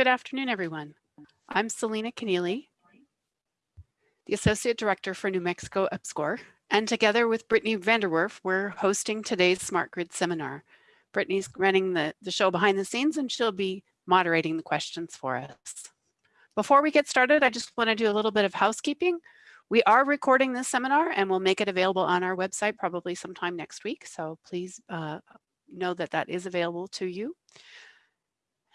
Good afternoon, everyone. I'm Selena Connealy, the Associate Director for New Mexico EPSCoR, and together with Brittany Vanderwerf, we're hosting today's Smart Grid seminar. Brittany's running the, the show behind the scenes and she'll be moderating the questions for us. Before we get started, I just want to do a little bit of housekeeping. We are recording this seminar and we'll make it available on our website probably sometime next week. So please uh, know that that is available to you.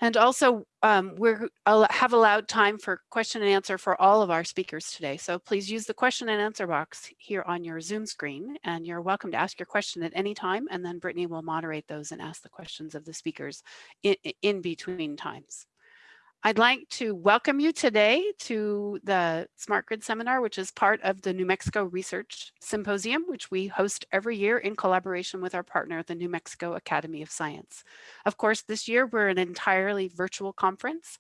And also, um, we have allowed time for question and answer for all of our speakers today. So please use the question and answer box here on your Zoom screen, and you're welcome to ask your question at any time, and then Brittany will moderate those and ask the questions of the speakers in, in between times. I'd like to welcome you today to the Smart Grid Seminar, which is part of the New Mexico Research Symposium, which we host every year in collaboration with our partner, the New Mexico Academy of Science. Of course, this year we're an entirely virtual conference,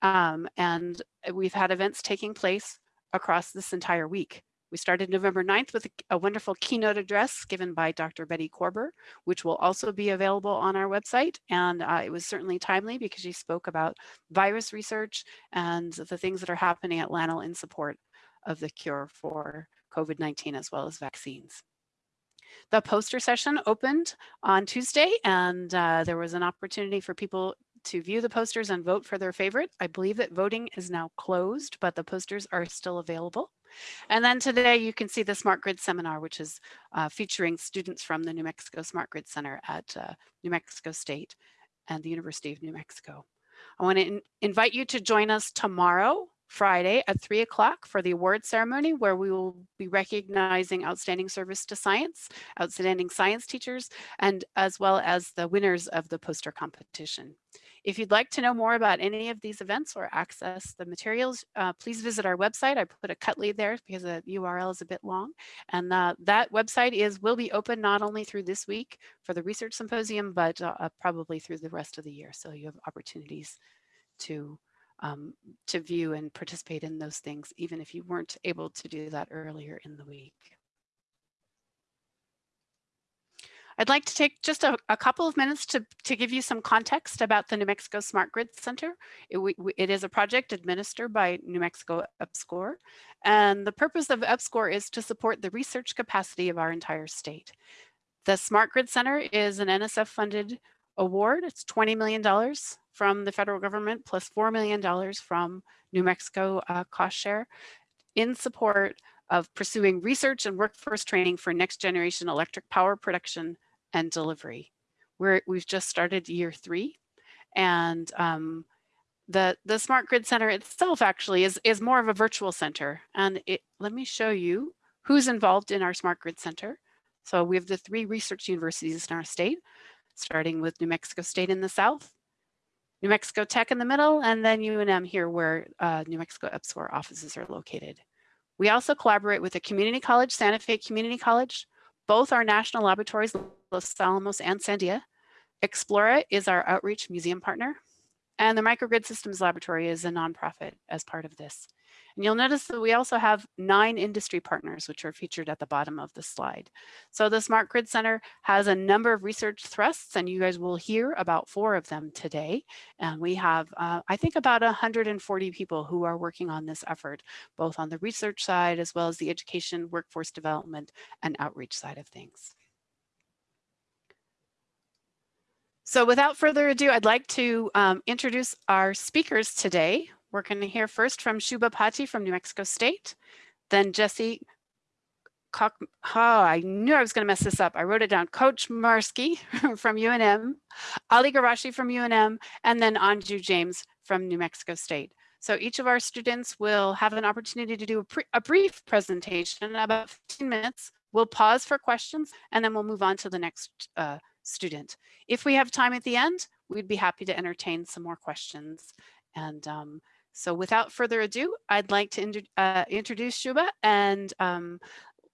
um, and we've had events taking place across this entire week. We started November 9th with a, wonderful keynote address given by Dr. Bette Korber, which will also be available on our website. And uh, it was certainly timely because she spoke about virus research and the things that are happening at LANL in support of the cure for COVID-19 as well as vaccines. The poster session opened on Tuesday and uh, there was an opportunity for people to view the posters and vote for their favorite. I believe that voting is now closed, but the posters are still available. And then today you can see the Smart Grid seminar, which is uh, featuring students from the New Mexico Smart Grid Center at uh, New Mexico State and the University of New Mexico. I want to in invite you to join us tomorrow, Friday at three o'clock for the award ceremony where we will be recognizing outstanding service to science, outstanding science teachers, and as well as the winners of the poster competition. If you'd like to know more about any of these events or access the materials, uh, please visit our website. I put a cut lead there because the URL is a bit long. And uh, that website is will be open not only through this week for the research symposium, but uh, uh probably through the rest of the year. So you have opportunities to um, to view and participate in those things, even if you weren't able to do that earlier in the week. I'd like to take just a, a, couple of minutes to, to give you some context about the New Mexico Smart Grid Center. It, we, it is a project administered by New Mexico EPSCoR, and the purpose of EPSCoR is to support the research capacity of our entire state. The Smart Grid Center is an NSF funded award. It's $20 million from the federal government plus $4 million from New Mexico uh, cost share in support of pursuing research and workforce training for next generation electric power production and delivery. We're, we've just started year three and um, the, the Smart Grid Center itself actually is, is more of a virtual center. And it, let me show you who's involved in our Smart Grid Center. So we have the three research universities in our state, starting with New Mexico State in the south, New Mexico Tech in the middle, and then UNM here where uh, New Mexico EPSCoR offices are located. We also collaborate with the Community College, Santa Fe Community College, both our national laboratories, Los Alamos and Sandia. Explora is our outreach museum partner. And the Microgrid Systems Laboratory is a nonprofit as part of this. And you'll notice that we also have nine industry partners, which are featured at the bottom of the slide. So the Smart Grid Center has a number of research thrusts, and you guys will hear about four of them today. And we have, uh, I think, about 140 people who are working on this effort, both on the research side, as well as the education, workforce development, and outreach side of things. So without further ado, I'd like to um, introduce our speakers today. We're going to hear first from Shubha Pati from New Mexico State, then Jesse oh, I knew I was going to mess this up. I wrote it down. Coach Marsky from UNM, Ali Garashi from UNM, and then Anju James from New Mexico State. So each of our students will have an opportunity to do a, a, brief presentation, about 15 minutes. We'll pause for questions, and then we'll move on to the next uh, student. If we have time at the end, we'd be happy to entertain some more questions. And um, so without further ado, I'd like to uh, introduce Shubha and um,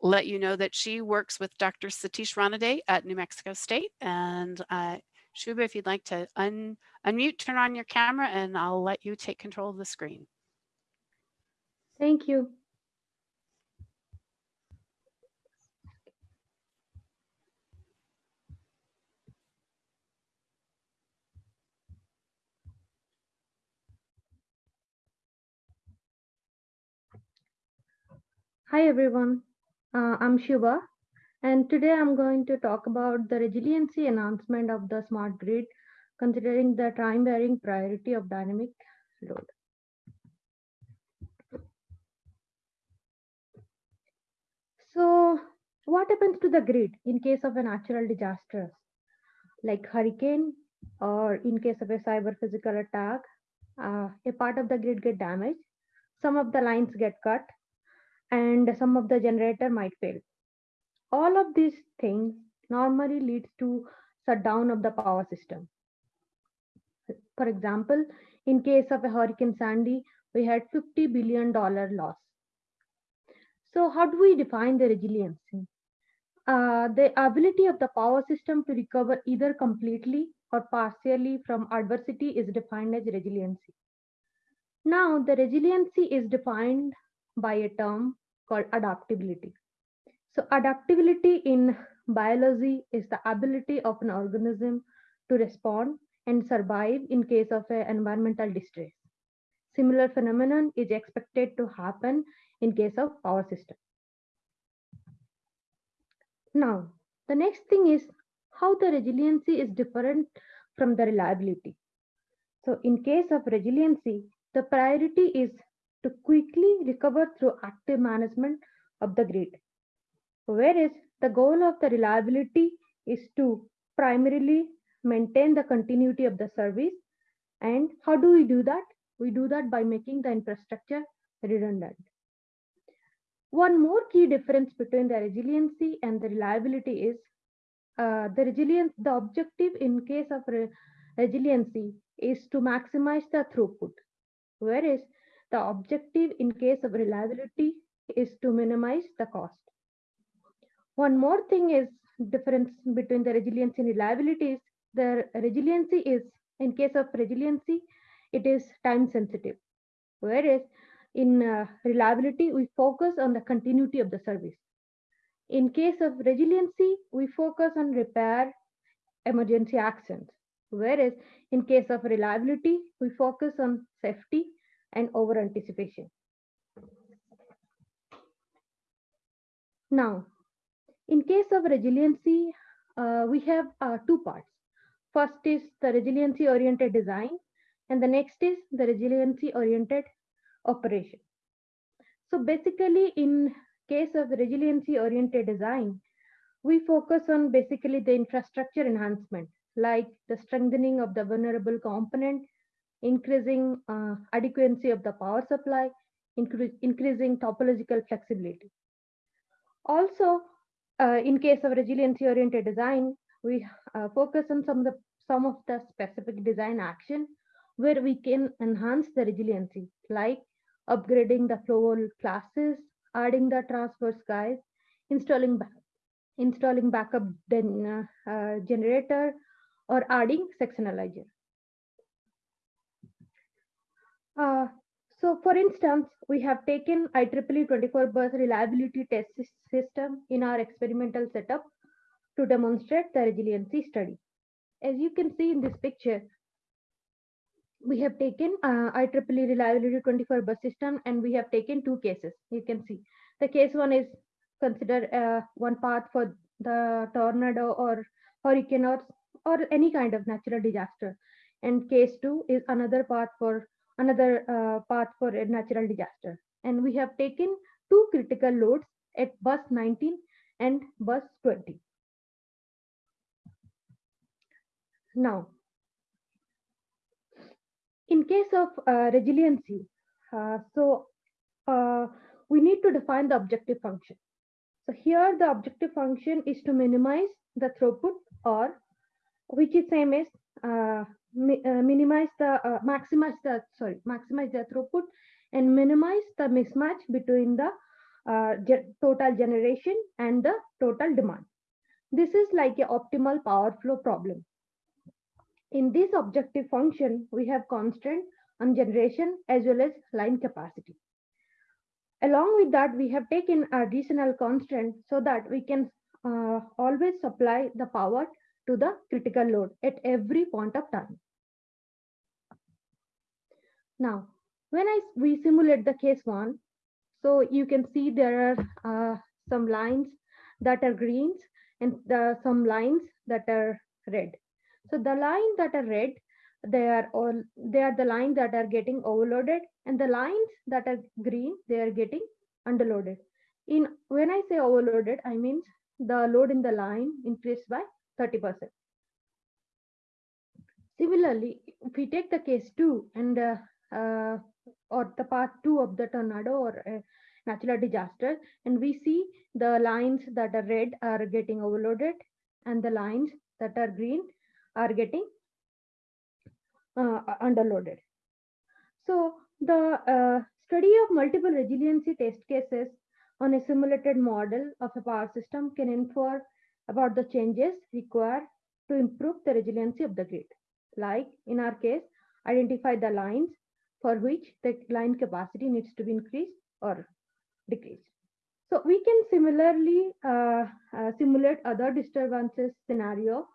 let you know that she works with Dr. Satish Ranade at New Mexico State. And uh, Shubha, if you'd like to un unmute, turn on your camera, and I'll let you take control of the screen. Thank you. Hi, everyone. Uh, I'm Shiva, and today I'm going to talk about the resiliency enhancement of the smart grid, considering the time varying priority of dynamic load. So, what happens to the grid in case of a natural disaster, like hurricane, or in case of a cyber physical attack? Uh, a part of the grid get damaged, some of the lines get cut, and some of the generator might fail. All of these things normally leads to shutdown of the power system. For example, in case of a Hurricane Sandy, we had $50 billion loss. So how do we define the resiliency? Uh, the ability of the power system to recover either completely or partially from adversity is defined as resiliency. Now, the resiliency is defined by a term called adaptability. So adaptability in biology is the ability of an organism to respond and survive in case of an environmental distress. Similar phenomenon is expected to happen in case of power system. Now, the next thing is how the resiliency is different from the reliability. So in case of resiliency, the priority is to quickly recover through active management of the grid. Whereas the goal of the reliability is to primarily maintain the continuity of the service. And how do we do that? We do that by making the infrastructure redundant. One more key difference between the resiliency and the reliability is uh, the resilience, the objective in case of re resiliency is to maximize the throughput, whereas the objective in case of reliability is to minimize the cost. One more thing is difference between the resiliency and reliability is the resiliency is in case of resiliency, it is time sensitive. Whereas in uh, reliability, we focus on the continuity of the service. In case of resiliency, we focus on repair emergency actions. Whereas in case of reliability, we focus on safety and over anticipation. Now, in case of resiliency, uh, we have uh, two parts. First is the resiliency oriented design, and the next is the resiliency oriented operation. So basically, in case of resiliency oriented design, we focus on basically the infrastructure enhancement, like the strengthening of the vulnerable component, increasing uh, adequacy of the power supply, incre increasing topological flexibility. Also, uh, in case of resiliency oriented design, we uh, focus on some of the some of the specific design action where we can enhance the resiliency, like upgrading the flow classes, adding the transverse guys, installing back, installing backup then, uh, uh, generator, or adding sectionalizer. Uh, so for instance, we have taken IEEE 24 bus reliability test system in our experimental setup to demonstrate the resiliency study. As you can see in this picture, we have taken uh, IEEE reliability 24 bus system and we have taken two cases. You can see the case one is consider uh, one path for the tornado or hurricane or, or any kind of natural disaster. And case two is another path for another uh, path for a natural disaster. And we have taken two critical loads at bus 19 and bus 20. Now, in case of uh, resiliency, uh, so uh, we need to define the objective function. So here the objective function is to minimize the throughput or which is same as uh, uh, minimize the uh, maximize the sorry maximize the throughput and minimize the mismatch between the uh, ge total generation and the total demand. This is like a optimal power flow problem. In this objective function, we have constant on generation as well as line capacity. Along with that, we have taken additional constant so that we can uh, always supply the power to the critical load at every point of time. Now, when I we simulate the case one, So you can see there are uh, some lines that are greens and the, some lines that are red. So the line that are red, they are all they are the lines that are getting overloaded, and the lines that are green, they are getting underloaded. In when I say overloaded, I mean the load in the line increased by 30%. Similarly, if we take the case two and uh, uh, or the part two of the tornado or uh, natural disaster, and we see the lines that are red are getting overloaded and the lines that are green are getting uh, underloaded. So the uh, study of multiple resiliency test cases on a simulated model of a power system can infer about the changes required to improve the resiliency of the grid. Like in our case, identify the lines for which the line capacity needs to be increased or decreased. So we can similarly uh, uh, simulate other disturbances scenario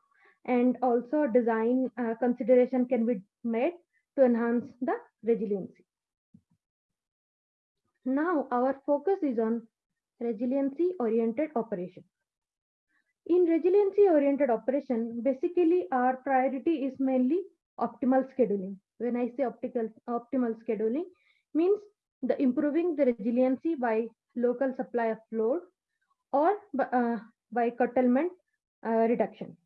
and also design uh, consideration can be made to enhance the resiliency. Now our focus is on resiliency oriented operation. In resiliency oriented operation, basically our priority is mainly optimal scheduling. When I say optical, optimal scheduling means the improving the resiliency by local supply of load or uh, by curtailment uh, reduction.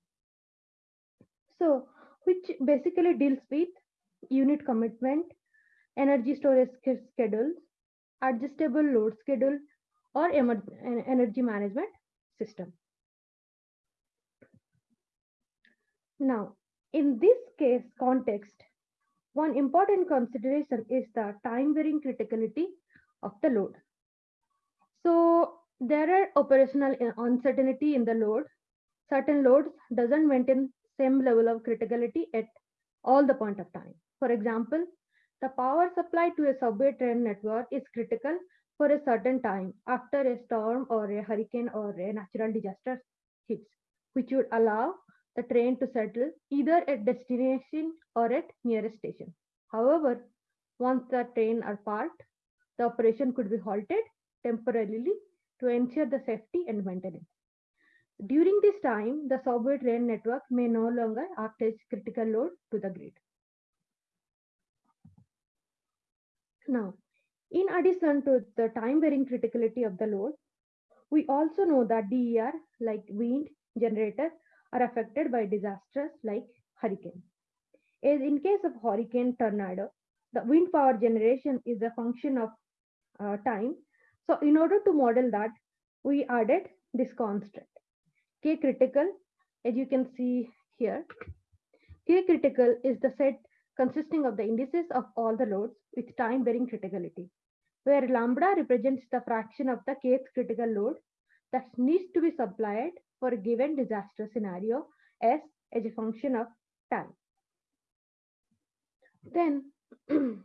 So which basically deals with unit commitment, energy storage schedules, adjustable load schedule, or energy management system. Now, in this case context, one important consideration is the time varying criticality of the load. So there are operational uncertainty in the load. Certain loads doesn't maintain same level of criticality at all the point of time. For example, the power supply to a subway train network is critical for a certain time after a storm or a hurricane or a natural disaster hits, which would allow the train to settle either at destination or at nearest station. However, once the train are parked, the operation could be halted temporarily to ensure the safety and maintenance. During this time, the subway train network may no longer act as critical load to the grid. Now, in addition to the time varying criticality of the load, we also know that DER, like wind, generator, are affected by disasters like hurricane. As in case of hurricane tornado, the wind power generation is a function of uh, time. So in order to model that, we added this constant. K critical, as you can see here, K critical is the set consisting of the indices of all the loads with time varying criticality, where lambda represents the fraction of the kth critical load that needs to be supplied for a given disaster scenario s as a function of time. Then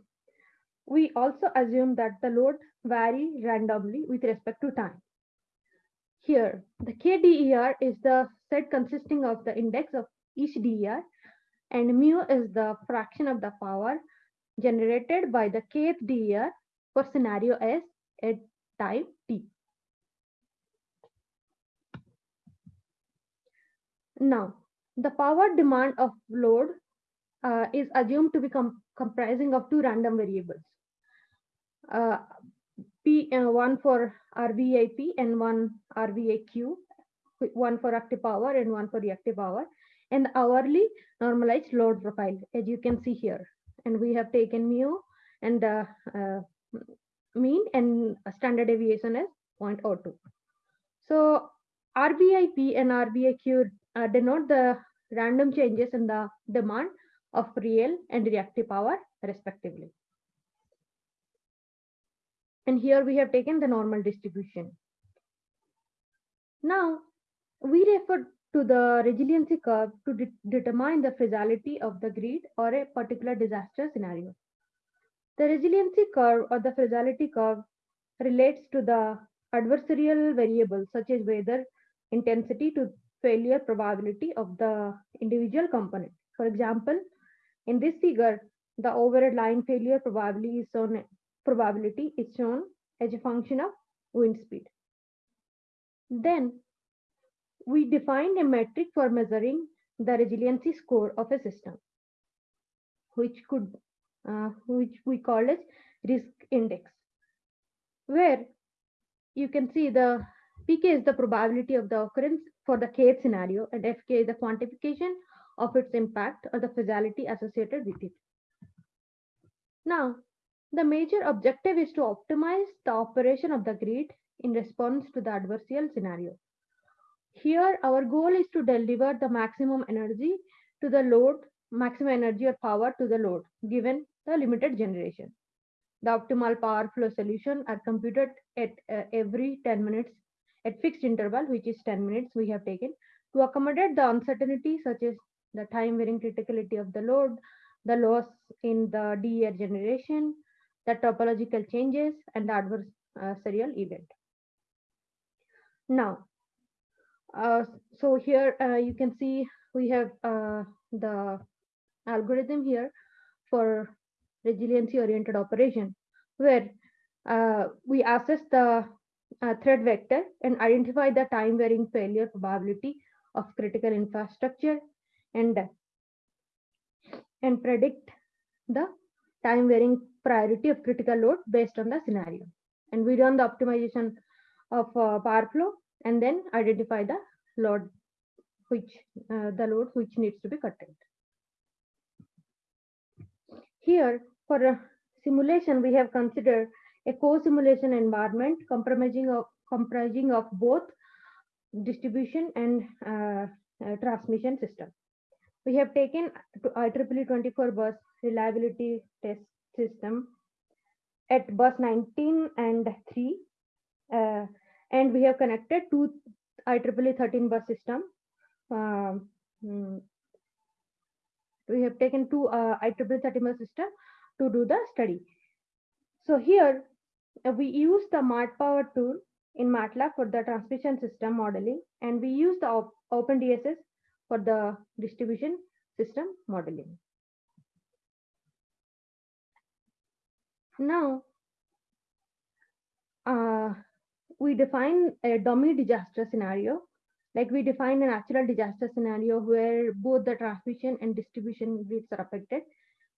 we also assume that the load vary randomly with respect to time. Here, the KDER is the set consisting of the index of each DER and mu is the fraction of the power generated by the kth DER for scenario S at time t. Now, the power demand of load uh, is assumed to be com comprising of two random variables. Uh, P, uh, one for RVIP and one RVIQ, one for active power and one for reactive power, and hourly normalized load profile, as you can see here. And we have taken mu and uh, uh, mean and standard deviation as 0.02. So RVIP and RVIQ uh, denote the random changes in the demand of real and reactive power respectively. And here we have taken the normal distribution. Now, we refer to the resiliency curve to de determine the fragility of the grid or a particular disaster scenario. The resiliency curve or the fragility curve relates to the adversarial variables such as weather intensity to failure probability of the individual component. For example, in this figure, the overhead line failure probability is shown, probability is shown as a function of wind speed. Then we defined a metric for measuring the resiliency score of a system, which could uh, which we call as risk index, where you can see the pk is the probability of the occurrence for the kth scenario, and fk is the quantification of its impact or the causality associated with it. Now, the major objective is to optimize the operation of the grid in response to the adversarial scenario. Here, our goal is to deliver the maximum energy to the load, maximum energy or power to the load, given the limited generation. The optimal power flow solution are computed at uh, every 10 minutes at fixed interval, which is 10 minutes we have taken to accommodate the uncertainty such as the time varying criticality of the load, the loss in the DER generation, the topological changes, and the adverse uh, serial event. Now, uh, so here uh, you can see we have uh, the algorithm here for resiliency oriented operation where uh, we assess the uh, threat vector and identify the time varying failure probability of critical infrastructure and and predict the time varying priority of critical load based on the scenario. And we run the optimization of uh, power flow and then identify the load which uh, the load which needs to be curtailed. Here for a simulation, we have considered a co-simulation environment comprising of, comprising of both distribution and uh, uh, transmission system. We have taken IEEE 24 bus reliability test system at bus 19 and 3 uh, and we have connected to IEEE 13 bus system. Um, hmm, we have taken two uh, IEEE 13 bus system to do the study. So here we use the MATPower tool in MATLAB for the transmission system modeling, and we use the op OpenDSS for the distribution system modeling. Now, uh, we define a dummy disaster scenario. Like we define a natural disaster scenario where both the transmission and distribution grids are affected.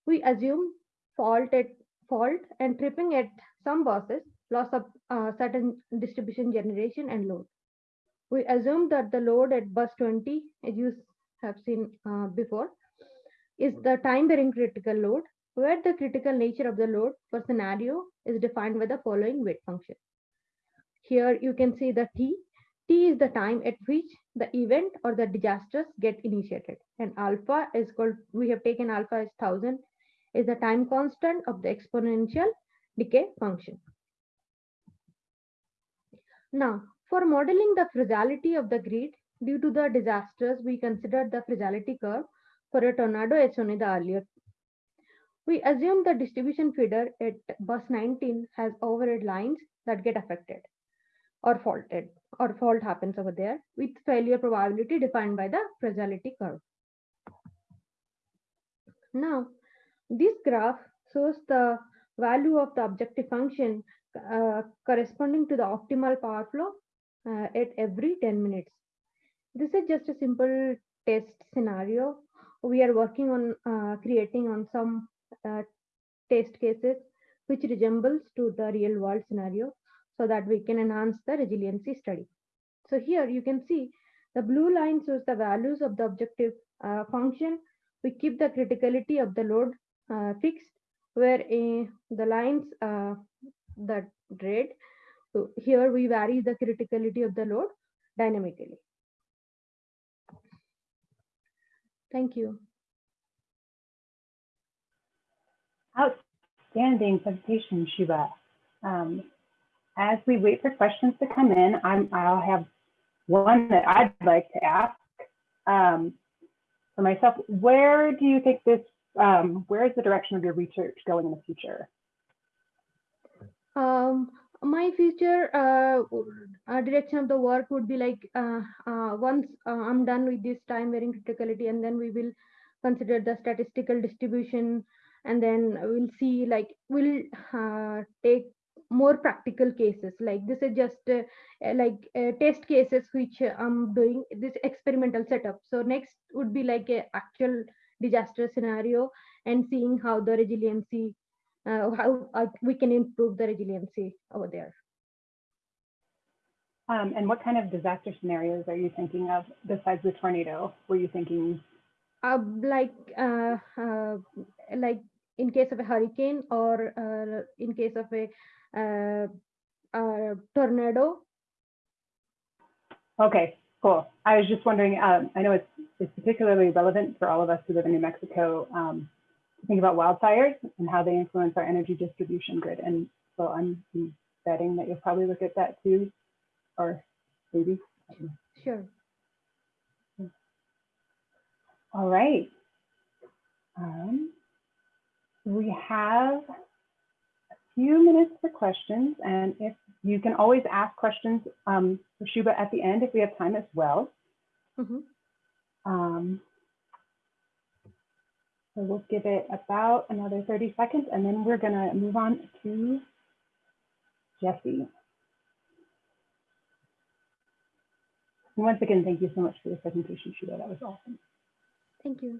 We assume fault at fault and tripping at some buses, loss of uh, certain distribution generation and load. We assume that the load at bus 20, as you have seen uh, before, is the time varying critical load, where the critical nature of the load for scenario is defined by the following weight function. Here you can see the T. T is the time at which the event or the disasters get initiated. And alpha is called, we have taken alpha as 1000 is the time constant of the exponential decay function. Now, for modeling the fragility of the grid due to the disasters, we considered the fragility curve for a tornado as shown in the earlier. We assume the distribution feeder at bus 19 has overhead lines that get affected or faulted or fault happens over there with failure probability defined by the fragility curve. Now, this graph shows the value of the objective function uh, corresponding to the optimal power flow uh, at every 10 minutes. This is just a simple test scenario. We are working on uh, creating on some uh, test cases which resembles to the real world scenario so that we can enhance the resiliency study. So here you can see the blue line shows the values of the objective uh, function. We keep the criticality of the load fixed where in the lines uh, that red so here we vary the criticality of the load dynamically. Thank you. Outstanding presentation Shubha. Um, as we wait for questions to come in I'm, i'll have one that i'd like to ask um, for myself. Where do you think this um, where is the direction of your research going in the future? Um, my future uh, uh, direction of the work would be like uh, uh once uh, I'm done with this time varying criticality, and then we will consider the statistical distribution, and then we'll see like we'll uh, take more practical cases like this is just like test cases which i'm doing this experimental setup so next would be like a actual disaster scenario and seeing how the resiliency uh, how uh, we can improve the resiliency over there. Um, and what kind of disaster scenarios are you thinking of besides the tornado? Were you thinking? Uh, like uh, uh, like in case of a hurricane or uh, in case of a, uh, a tornado. Okay, cool. I was just wondering, um, I know it's, it's particularly relevant for all of us who live in New Mexico um, to think about wildfires and how they influence our energy distribution grid. And so I'm betting that you'll probably look at that too, or maybe. Sure. All right. Um, we have a few minutes for questions, and if you can always ask questions um, for Shubha at the end if we have time as well. Mm -hmm. um, so we'll give it about another 30 seconds, and then we're going to move on to Jesse. Once again, thank you so much for your presentation, Shubha. That was awesome. Thank you.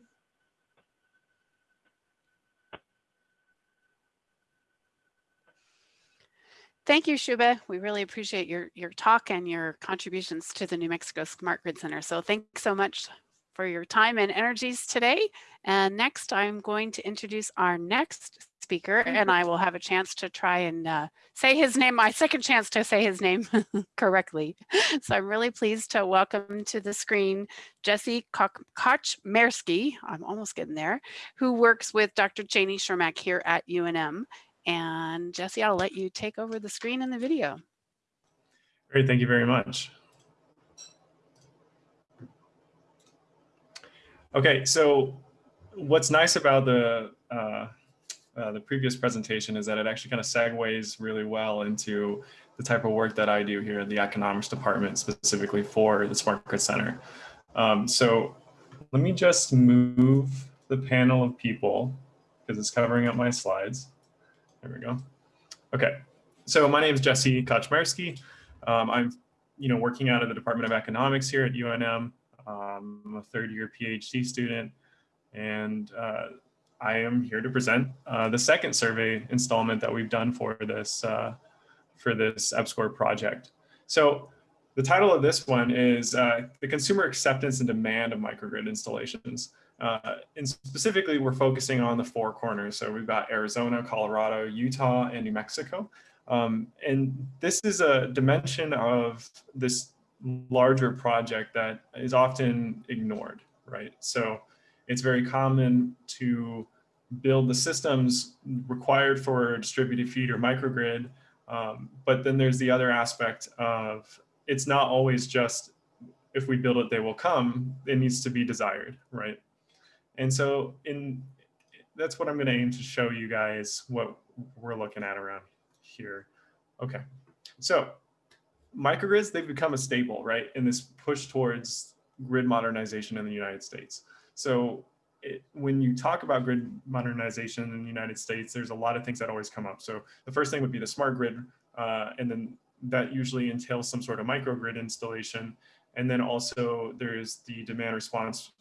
Thank you, Shubha. We really appreciate your, your talk and your contributions to the New Mexico Smart Grid Center. So thanks so much for your time and energies today. And next, I'm going to introduce our next speaker, and I will have a chance to try and uh, say his name, my second chance to say his name correctly. So I'm really pleased to welcome to the screen Jesse Kochmersky, I'm almost getting there, who works with Dr. Janie Chermak here at UNM. And Jesse, I'll let you take over the screen and the video. Great, thank you very much. Okay, so what's nice about the uh, uh, the previous presentation is that it actually kind of segues really well into the type of work that I do here in the economics department, specifically for the Smart Grid Center. Um, so let me just move the panel of people because it's covering up my slides. There we go. Okay, so my name is Jesse Kochmersky. Um, I'm you know, working out of the Department of Economics here at UNM. Um, I'm a third year PhD student and uh, I am here to present uh, the second survey installment that we've done for this uh, for this EPSCoR project. So the title of this one is uh, the consumer acceptance and demand of microgrid installations. Uh, and specifically, we're focusing on the four corners. So we've got Arizona, Colorado, Utah, and New Mexico. Um, and this is a dimension of this larger project that is often ignored, right? So it's very common to build the systems required for a distributed feed or microgrid. Um, but then there's the other aspect of it's not always just if we build it, they will come. It needs to be desired, right? And so in that's what I'm going to aim to show you guys what we're looking at around here. Okay, so microgrids, they've become a staple, right? In this push towards grid modernization in the United States. So it, when you talk about grid modernization in the United States, there's a lot of things that always come up. So the first thing would be the smart grid, uh, and then that usually entails some sort of microgrid installation. And then also there's the demand response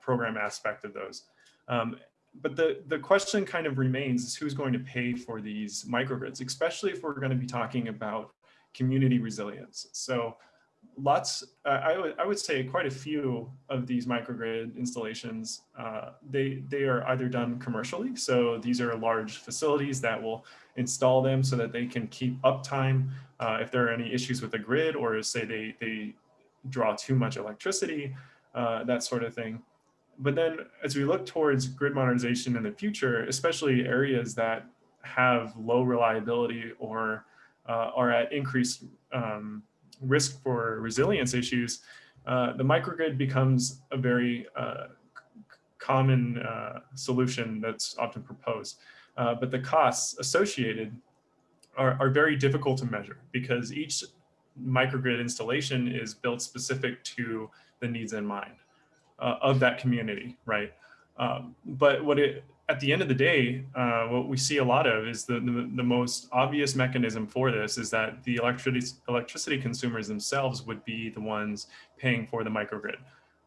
program aspect of those. Um, but the, the question kind of remains is who's going to pay for these microgrids, especially if we're going to be talking about community resilience. So lots, uh, I, would, I would say quite a few of these microgrid installations, uh, they, they are either done commercially. So these are large facilities that will install them so that they can keep uptime uh, if there are any issues with the grid or say they, they draw too much electricity, uh, that sort of thing. But then as we look towards grid modernization in the future, especially areas that have low reliability or uh, are at increased um, risk for resilience issues, uh, the microgrid becomes a very uh, common uh, solution that's often proposed. Uh, but the costs associated are, are very difficult to measure because each microgrid installation is built specific to the needs in mind uh, of that community, right? Um, but what it at the end of the day, uh, what we see a lot of is the, the, the, most obvious mechanism for this is that the electricity, electricity consumers themselves would be the ones paying for the microgrid.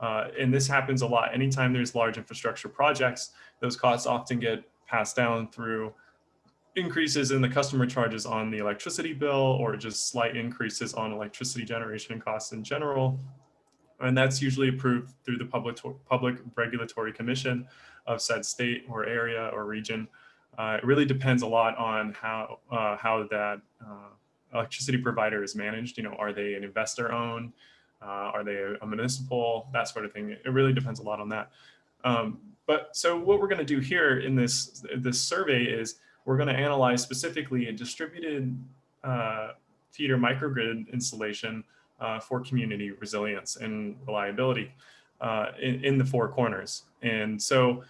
Uh, and this happens a lot. Anytime there's large infrastructure projects, those costs often get passed down through increases in the customer charges on the electricity bill or just slight increases on electricity generation costs in general. And that's usually approved through the public, public regulatory commission of said state or area or region. Uh, it really depends a lot on how, uh, how that uh, electricity provider is managed. You know, are they an investor owned? Uh, are they a, municipal? That sort of thing. It really depends a lot on that. Um, but so what we're going to do here in this, this survey is we're going to analyze specifically a distributed uh, feeder microgrid installation uh, for community resilience and reliability uh, in, in, the four corners. And so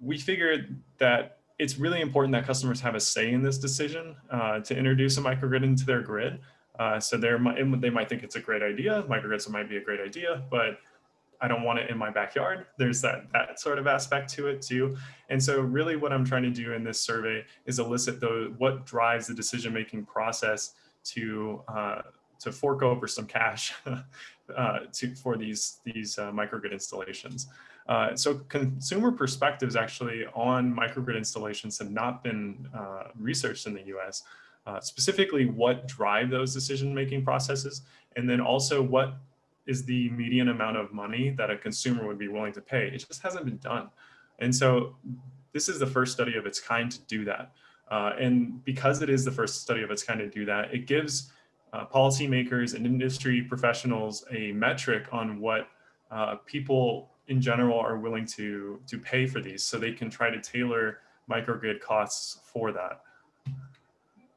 we figured that it's really important that customers have a say in this decision uh, to introduce a microgrid into their grid. Uh, so they might think it's a great idea. Microgrids might be a great idea, but I don't want it in my backyard. There's that, that sort of aspect to it too. And so really what I'm trying to do in this survey is elicit the, what drives the decision-making process to, uh, to fork over some cash uh, to, for these, these uh, microgrid installations. Uh, so consumer perspectives actually on microgrid installations have not been uh, researched in the US, uh, specifically what drive those decision-making processes, and then also what is the median amount of money that a consumer would be willing to pay. It just hasn't been done. And so this is the first study of its kind to do that. Uh, and because it is the first study of its kind to do that, it gives uh, policymakers and industry professionals a metric on what uh, people in general are willing to, to pay for these so they can try to tailor microgrid costs for that.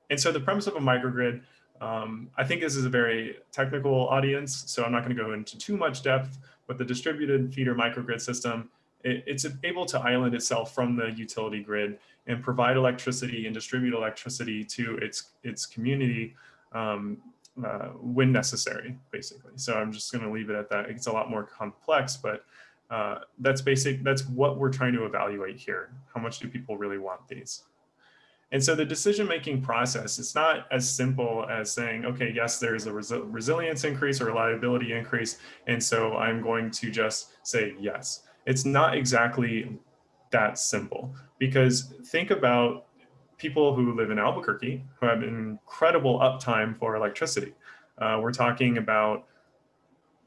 And so the premise of a microgrid, um, I think this is a very technical audience, so I'm not going to go into too much depth, but the distributed feeder microgrid system, it, it's able to island itself from the utility grid and provide electricity and distribute electricity to its, its community um, uh, when necessary, basically. So I'm just going to leave it at that. It's a lot more complex, but uh, that's basic. That's what we're trying to evaluate here. How much do people really want these? And so the decision-making process, it's not as simple as saying, okay, yes, there's a resi resilience increase or reliability increase. And so I'm going to just say yes. It's not exactly that simple because think about people who live in Albuquerque who have incredible uptime for electricity. Uh, we're talking about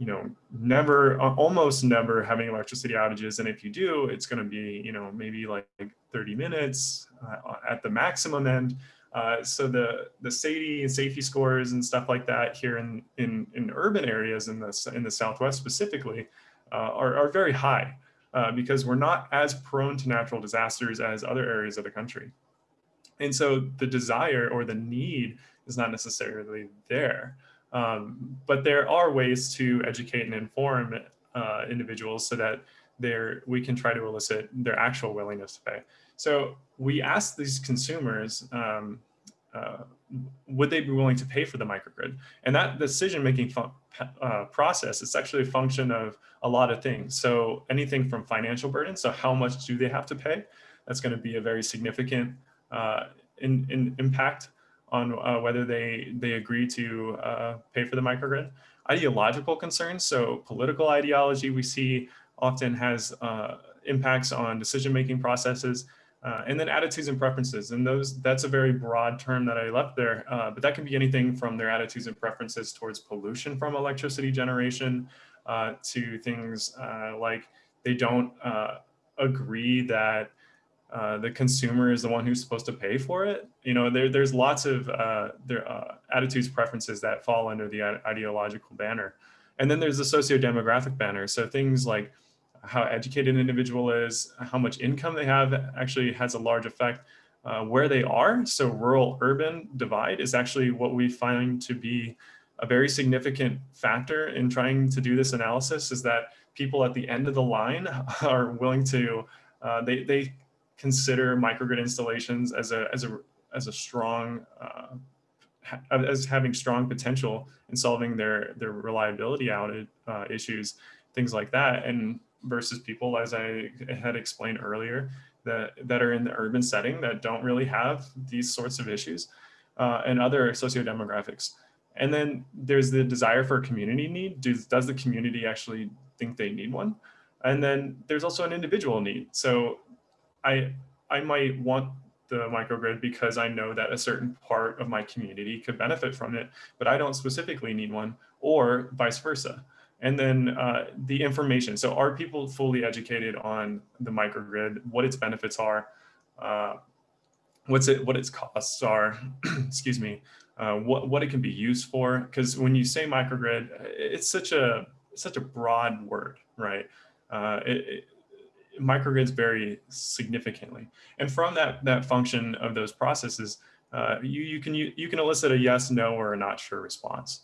you know, never, almost never having electricity outages. And if you do, it's going to be, you know, maybe like 30 minutes uh, at the maximum end. Uh, so the the safety and safety scores and stuff like that here in in, in urban areas in the in the Southwest specifically uh, are are very high uh, because we're not as prone to natural disasters as other areas of the country. And so the desire or the need is not necessarily there. Um, but there are ways to educate and inform uh, individuals so that they're, we can try to elicit their actual willingness to pay. So we asked these consumers, um, uh, would they be willing to pay for the microgrid? And that decision-making uh, process is actually a function of a lot of things. So anything from financial burden, so how much do they have to pay? That's gonna be a very significant in, in impact on uh, whether they, they agree to uh, pay for the microgrid. Ideological concerns, so political ideology we see often has uh, impacts on decision-making processes, uh, and then attitudes and preferences. And those that's a very broad term that I left there, uh, but that can be anything from their attitudes and preferences towards pollution from electricity generation uh, to things like they don't agree that uh, the consumer is the one who's supposed to pay for it. You know, there, there's lots of uh, there, uh, attitudes, preferences that fall under the ideological banner. And then there's the socio-demographic banner. So things like how educated an individual is, how much income they have actually has a large effect. Uh, where they are, so rural-urban divide is actually what we find to be a very significant factor in trying to do this analysis is that people at the end of the line are willing to, uh, they, they consider microgrid installations as a as a as a strong uh, as having strong potential in solving their their reliability outage uh, issues, things like that, and versus people, as I had explained earlier, that, that are in the urban setting that don't really have these sorts of issues uh, and other socio-demographics. And then there's the desire for a community need. Does, does the community actually think they need one? And then there's also an individual need. So I, I might want the microgrid because I know that a certain part of my community could benefit from it, but I don't specifically need one or vice versa. And then uh, the information. So are people fully educated on the microgrid, what its benefits are, uh, what's it, what its costs are, excuse me, uh, what, what it can be used for? Because when you say microgrid, it's such a, such a broad word, right? Uh, it, it, microgrids vary significantly. And from that, that function of those processes, uh, you, you, can, you, you can elicit a yes, no, or a not sure response.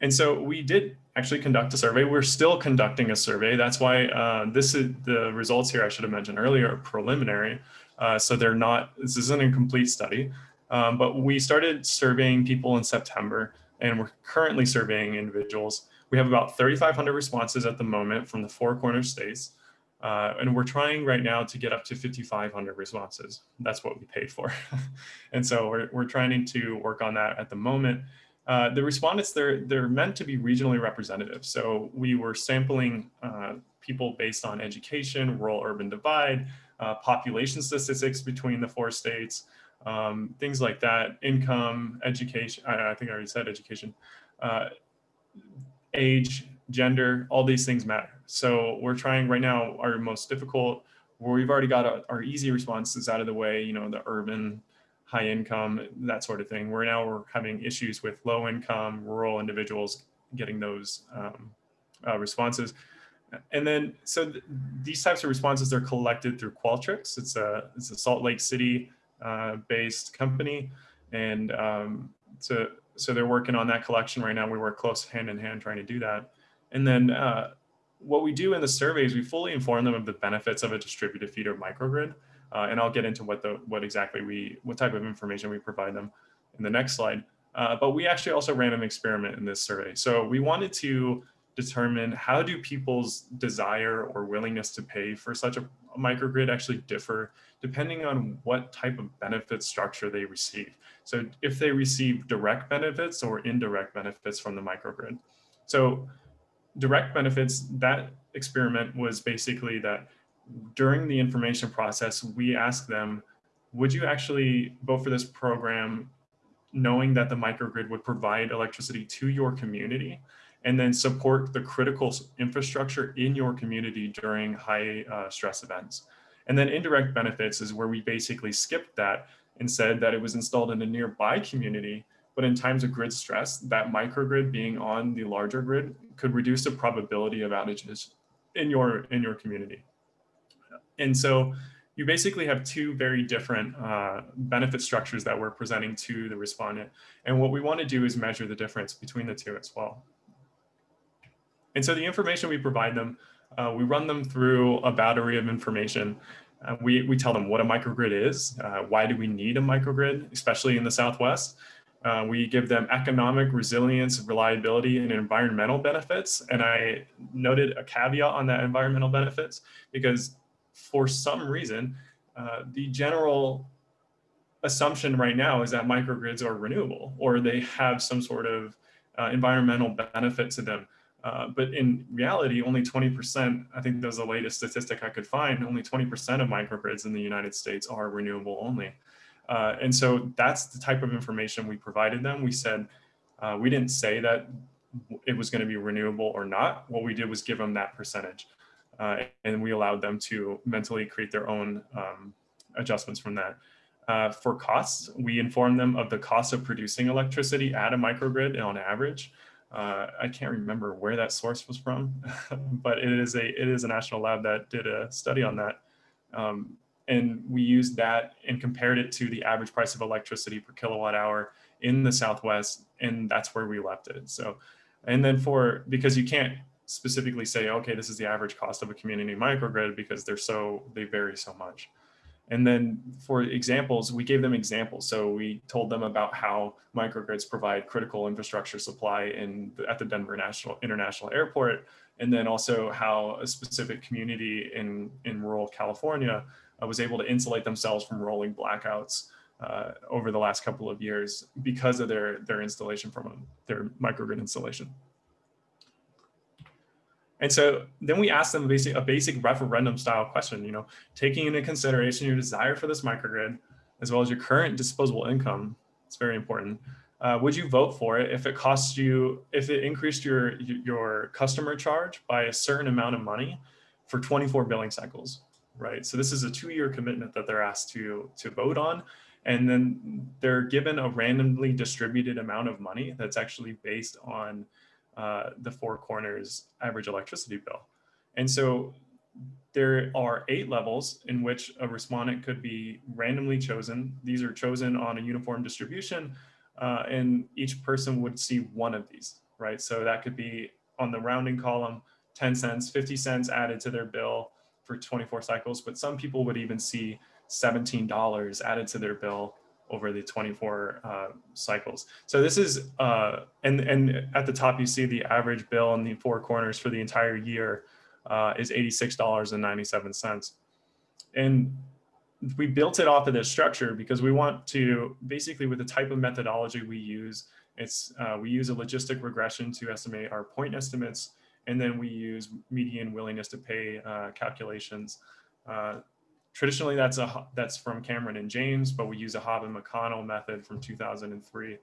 And so we did actually conduct a survey. We're still conducting a survey. That's why uh, this is the results here I should have mentioned earlier are preliminary. Uh, so they're not, this isn't a complete study, um, but we started surveying people in September and we're currently surveying individuals. We have about 3,500 responses at the moment from the four corner states. Uh, and we're trying right now to get up to 5,500 responses. That's what we paid for. and so we're, we're trying to work on that at the moment. Uh, the respondents, they're, they're meant to be regionally representative. So we were sampling uh, people based on education, rural urban divide, uh, population statistics between the four states, um, things like that, income, education, I, I, think I already said education, uh, age, gender, all these things matter. So we're trying right now our most difficult, where we've already got our, easy responses out of the way, you know, the urban, high income, that sort of thing. We're now we're having issues with low income, rural individuals getting those um, uh, responses. And then, so th these types of responses they're collected through Qualtrics. It's a, it's a Salt Lake City uh, based company. And um, so, so they're working on that collection right now. We work close hand in hand trying to do that. And then uh, what we do in the survey is we fully inform them of the benefits of a distributed feeder microgrid. Uh, and I'll get into what the what exactly we what type of information we provide them in the next slide. Uh, but we actually also ran an experiment in this survey. So we wanted to determine how do people's desire or willingness to pay for such a, a microgrid actually differ depending on what type of benefit structure they receive. So if they receive direct benefits or indirect benefits from the microgrid. So direct benefits, that experiment was basically that during the information process, we asked them, would you actually vote for this program knowing that the microgrid would provide electricity to your community and then support the critical infrastructure in your community during high uh, stress events. And then indirect benefits is where we basically skipped that and said that it was installed in a nearby community, but in times of grid stress, that microgrid being on the larger grid could reduce the probability of outages in your, in your community. And so you basically have two very different uh, benefit structures that we're presenting to the respondent. And what we want to do is measure the difference between the two as well. And so the information we provide them, uh, we run them through a battery of information. Uh, we, we tell them what a microgrid is, uh, why do we need a microgrid, especially in the Southwest. Uh, we give them economic resilience, reliability, and environmental benefits. And I noted a caveat on that environmental benefits because for some reason, uh, the general assumption right now is that microgrids are renewable or they have some sort of uh, environmental benefit to them. Uh, but in reality, only 20%, I think that was the latest statistic I could find, only 20% of microgrids in the United States are renewable only. Uh, and so that's the type of information we provided them. We said, uh, we didn't say that it was going to be renewable or not. What we did was give them that percentage uh, and we allowed them to mentally create their own um, adjustments from that. Uh, for costs, we informed them of the cost of producing electricity at a microgrid on average. Uh, I can't remember where that source was from, but it is a it is a national lab that did a study on that. Um, and we used that and compared it to the average price of electricity per kilowatt hour in the Southwest, and that's where we left it. So, and then for, because you can't specifically say, okay, this is the average cost of a community microgrid because they're so, they vary so much. And then for examples, we gave them examples. So we told them about how microgrids provide critical infrastructure supply in at the Denver National International Airport and then also how a specific community in, in rural California was able to insulate themselves from rolling blackouts uh, over the last couple of years because of their, their installation from their microgrid installation. And so then we asked them a basic, a basic referendum style question, you know, taking into consideration your desire for this microgrid, as well as your current disposable income, it's very important. Uh, would you vote for it if it costs you, if it increased your, your customer charge by a certain amount of money for 24 billing cycles, right? So this is a two year commitment that they're asked to, to vote on. And then they're given a randomly distributed amount of money that's actually based on uh, the Four Corners average electricity bill. And so there are eight levels in which a respondent could be randomly chosen. These are chosen on a uniform distribution uh, and each person would see one of these, right? So that could be on the rounding column, 10 cents, 50 cents added to their bill for 24 cycles, but some people would even see $17 added to their bill over the 24 uh, cycles. So this is, uh, and, and at the top you see the average bill in the four corners for the entire year uh, is $86.97. And we built it off of this structure because we want to, basically with the type of methodology we use, it's uh, we use a logistic regression to estimate our point estimates, and then we use median willingness to pay uh, calculations uh, Traditionally, that's a that's from Cameron and James, but we use a Haab and McConnell method from 2003.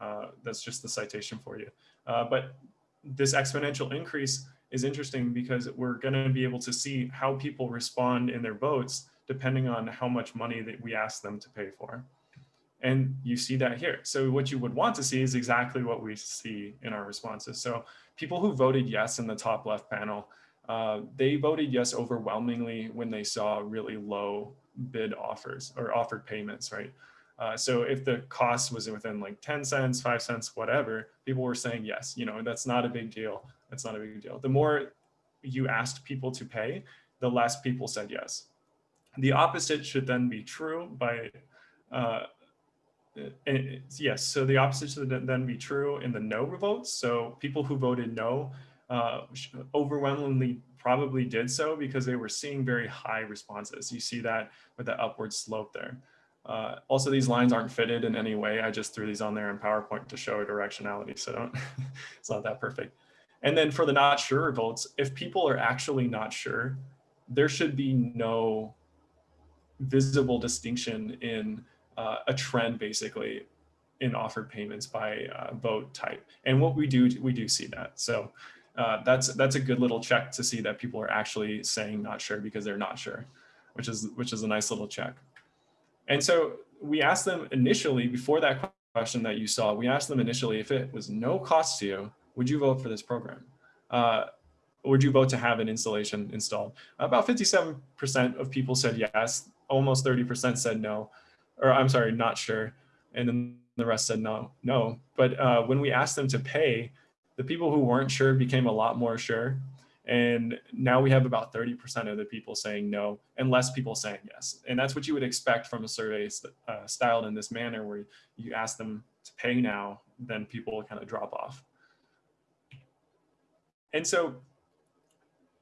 Uh, that's just the citation for you. Uh, but this exponential increase is interesting because we're going to be able to see how people respond in their votes depending on how much money that we ask them to pay for. And you see that here. So what you would want to see is exactly what we see in our responses. So people who voted yes in the top left panel, uh, they voted yes overwhelmingly when they saw really low bid offers or offered payments, right? Uh, so if the cost was within like 10 cents, five cents, whatever, people were saying yes, you know, that's not a big deal. That's not a big deal. The more you asked people to pay, the less people said yes. The opposite should then be true by, uh, yes, so the opposite should then be true in the no votes. So people who voted no uh, overwhelmingly probably did so because they were seeing very high responses. You see that with the upward slope there. Uh, also, these lines aren't fitted in any way. I just threw these on there in PowerPoint to show directionality, so don't, it's not that perfect. And then for the not sure votes, if people are actually not sure, there should be no visible distinction in uh, a trend basically in offered payments by uh, vote type. And what we do, we do see that. So uh, that's that's a good little check to see that people are actually saying not sure because they're not sure, which is which is a nice little check. And so we asked them initially before that question that you saw, we asked them initially if it was no cost to you, would you vote for this program? Uh, would you vote to have an installation installed? About 57% of people said yes, almost 30% said no, or I'm sorry, not sure. And then the rest said no, no. But uh, when we asked them to pay, the people who weren't sure became a lot more sure. And now we have about 30% of the people saying no and less people saying yes. And that's what you would expect from a survey uh, styled in this manner where you ask them to pay now, then people kind of drop off. And so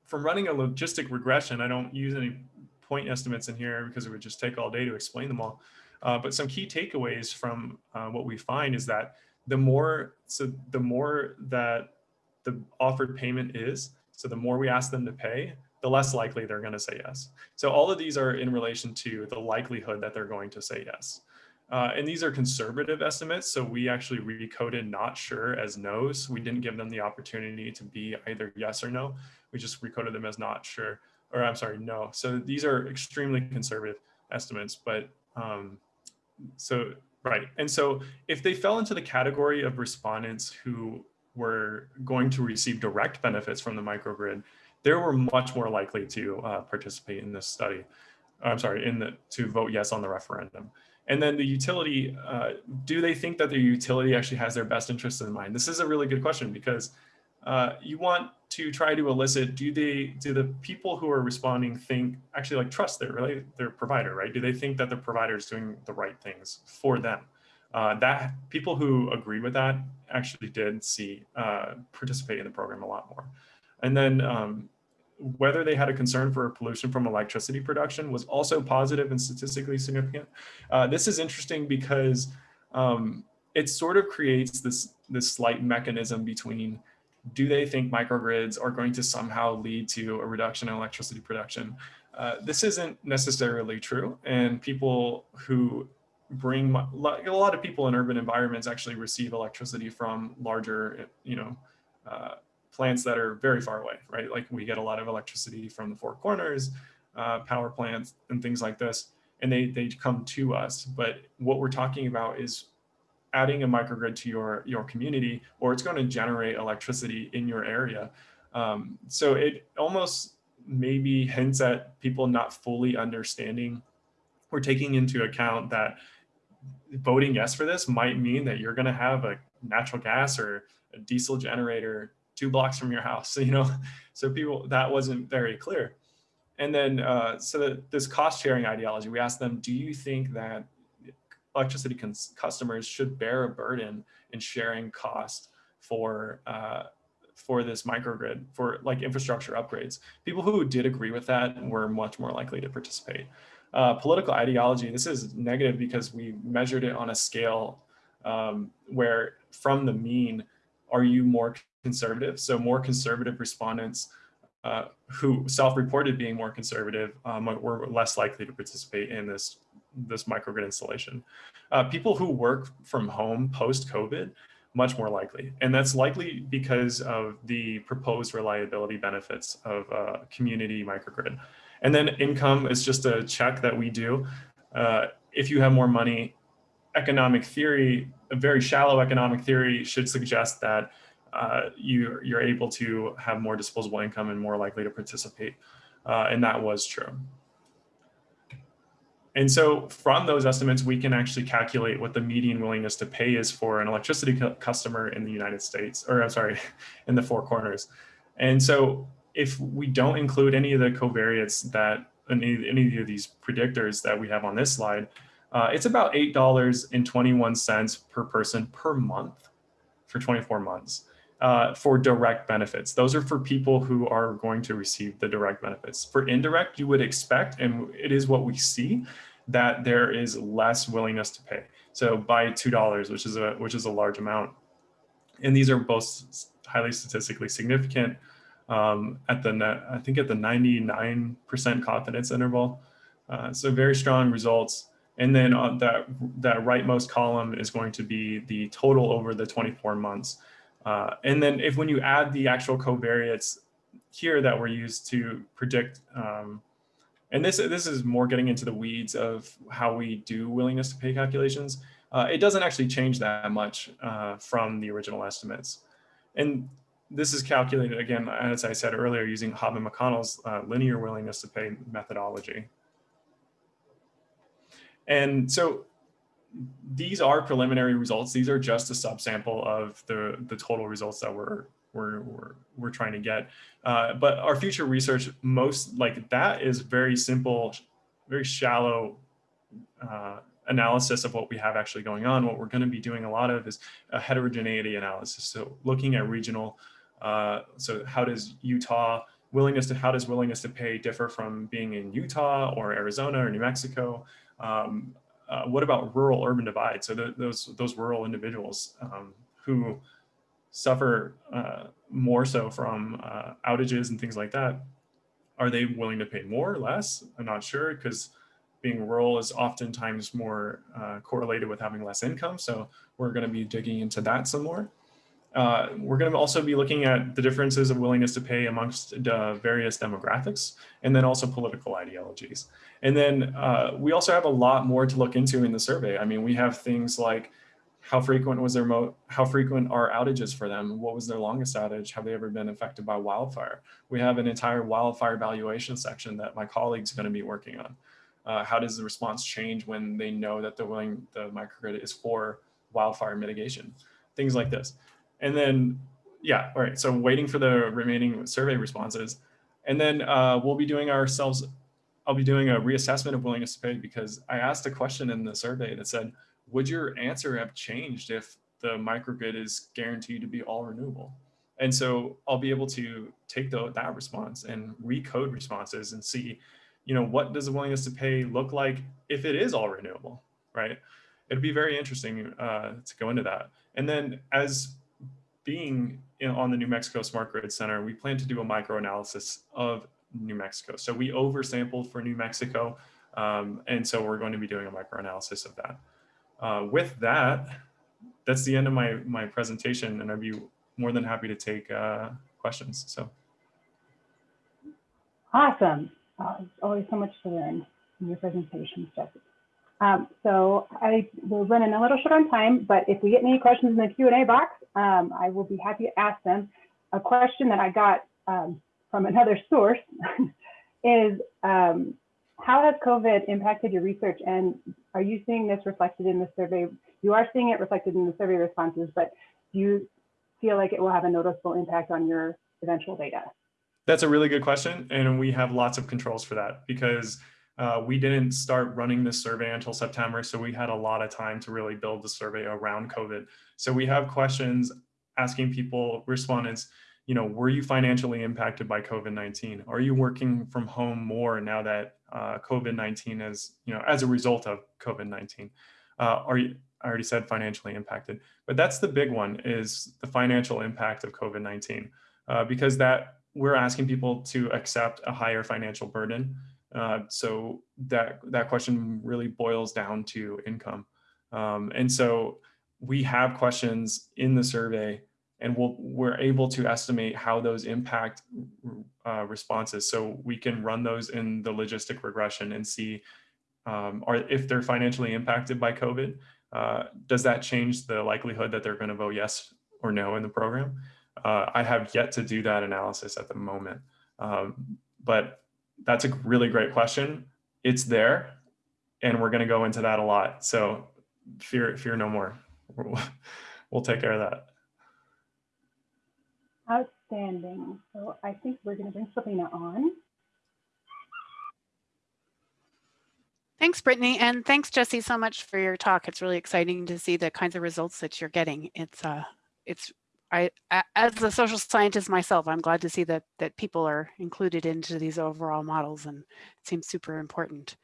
from running a logistic regression, I don't use any point estimates in here because it would just take all day to explain them all. Uh, but some key takeaways from uh, what we find is that the more so the more that the offered payment is, so the more we ask them to pay, the less likely they're going to say yes. So all of these are in relation to the likelihood that they're going to say yes. Uh, and these are conservative estimates. So we actually recoded not sure as no's. We didn't give them the opportunity to be either yes or no. We just recoded them as not sure, or I'm sorry, no. So these are extremely conservative estimates, but um, so Right. And so if they fell into the category of respondents who were going to receive direct benefits from the microgrid, they were much more likely to uh, participate in this study. I'm sorry, in the to vote yes on the referendum. And then the utility, uh, do they think that the utility actually has their best interests in mind? This is a really good question because uh, you want to try to elicit, do they, do the people who are responding think, actually like trust their, right, their provider, right? Do they think that the provider is doing the right things for them? Uh, that people who agree with that actually did see, uh, participate in the program a lot more. And then um, whether they had a concern for pollution from electricity production was also positive and statistically significant. Uh, this is interesting because um, it sort of creates this, this slight mechanism between do they think microgrids are going to somehow lead to a reduction in electricity production? Uh, this isn't necessarily true. And people who bring, a lot of people in urban environments actually receive electricity from larger, you know, uh, plants that are very far away, right? Like we get a lot of electricity from the Four Corners, uh, power plants and things like this, and they, they come to us. But what we're talking about is adding a microgrid to your, your community, or it's going to generate electricity in your area. Um, so it almost maybe hints at people not fully understanding or taking into account that voting yes for this might mean that you're going to have a natural gas or a diesel generator two blocks from your house, you know? So people, that wasn't very clear. And then, uh, so this cost sharing ideology, we asked them, do you think that electricity customers should bear a burden in sharing cost for uh, for this microgrid for like infrastructure upgrades. People who did agree with that were much more likely to participate. Uh, political ideology, this is negative because we measured it on a scale um, where from the mean, are you more conservative? So more conservative respondents uh, who self-reported being more conservative um, were less likely to participate in this this microgrid installation. Uh, people who work from home post-COVID, much more likely. And that's likely because of the proposed reliability benefits of a community microgrid. And then income is just a check that we do. Uh, if you have more money, economic theory, a very shallow economic theory should suggest that uh, you, you're able to have more disposable income and more likely to participate. Uh, and that was true. And so from those estimates, we can actually calculate what the median willingness to pay is for an electricity cu customer in the United States, or I'm sorry, in the four corners. And so if we don't include any of the covariates that any, any of these predictors that we have on this slide, uh, it's about $8.21 per person per month for 24 months uh, for direct benefits. Those are for people who are going to receive the direct benefits. For indirect, you would expect, and it is what we see, that there is less willingness to pay. So by $2, which is a, which is a large amount. And these are both highly statistically significant um, at the, I think at the 99% confidence interval. Uh, so very strong results. And then on that, that rightmost column is going to be the total over the 24 months. Uh, and then if when you add the actual covariates here that were used to predict, um, and this, this is more getting into the weeds of how we do willingness to pay calculations, uh, it doesn't actually change that much uh, from the original estimates. And this is calculated, again, as I said earlier, using Haab McConnell's uh, linear willingness to pay methodology. And so these are preliminary results. These are just a subsample of the, the total results that we're, we're, we're, we're trying to get. Uh, but our future research, most like that is very simple, very shallow uh, analysis of what we have actually going on. What we're going to be doing a lot of is a heterogeneity analysis. So looking at regional, uh, so how does Utah willingness to, how does willingness to pay differ from being in Utah or Arizona or New Mexico? Um, uh, what about rural urban divide? So the, those those rural individuals um, who suffer uh, more so from uh, outages and things like that, are they willing to pay more or less? I'm not sure because being rural is oftentimes more uh, correlated with having less income. So we're going to be digging into that some more. Uh, we're going to also be looking at the differences of willingness to pay amongst uh, various demographics and then also political ideologies. And then uh, we also have a lot more to look into in the survey. I mean, we have things like how frequent was their mo how frequent are outages for them? What was their longest outage? Have they ever been affected by wildfire? We have an entire wildfire valuation section that my colleague's going to be working on. Uh, how does the response change when they know that the willing the microgrid is for wildfire mitigation? Things like this. And then, yeah, all right. So waiting for the remaining survey responses. And then uh, we'll be doing ourselves, I'll be doing a reassessment of willingness to pay because I asked a question in the survey that said, would your answer have changed if the microgrid is guaranteed to be all renewable? And so I'll be able to take the, that response and recode responses and see, you know, what does the willingness to pay look like if it is all renewable, right? It'd be very interesting uh, to go into that. And then as being in, on the New Mexico Smart Grid Center, we plan to do a microanalysis of New Mexico. So we oversampled for New Mexico. Um, and so we're going to be doing a microanalysis of that. Uh, with that, that's the end of my, my presentation and I'd be more than happy to take uh, questions. So. Awesome. Uh, always so much to learn in your presentations, Jesse. Um, so I will run in a little short on time, but if we get any questions in the Q&A box, um, I will be happy to ask them. A question that I got um, from another source is um, how has COVID impacted your research and are you seeing this reflected in the survey? You are seeing it reflected in the survey responses, but do you feel like it will have a noticeable impact on your eventual data? That's a really good question. And we have lots of controls for that because uh, we didn't start running this survey until September. So we had a lot of time to really build the survey around COVID. So we have questions asking people, respondents, you know, were you financially impacted by COVID-19? Are you working from home more now that uh, COVID-19 is, you know, as a result of COVID-19? Uh, are you, I already said financially impacted, but that's the big one is the financial impact of COVID-19 uh, because that we're asking people to accept a higher financial burden. Uh, so that, that question really boils down to income. Um, and so we have questions in the survey and we'll, we're able to estimate how those impact uh, responses. So we can run those in the logistic regression and see um, are, if they're financially impacted by COVID, uh, does that change the likelihood that they're going to vote yes or no in the program? Uh, I have yet to do that analysis at the moment, um, but that's a really great question. It's there, and we're going to go into that a lot. So fear, fear no more. We'll take care of that. Outstanding. So I think we're going to bring Selena on. Thanks, Brittany. And thanks, Jesse, so much for your talk. It's really exciting to see the kinds of results that you're getting. It's, uh, it's, I, as a social scientist myself, I'm glad to see that, that people are included into these overall models and it seems super important.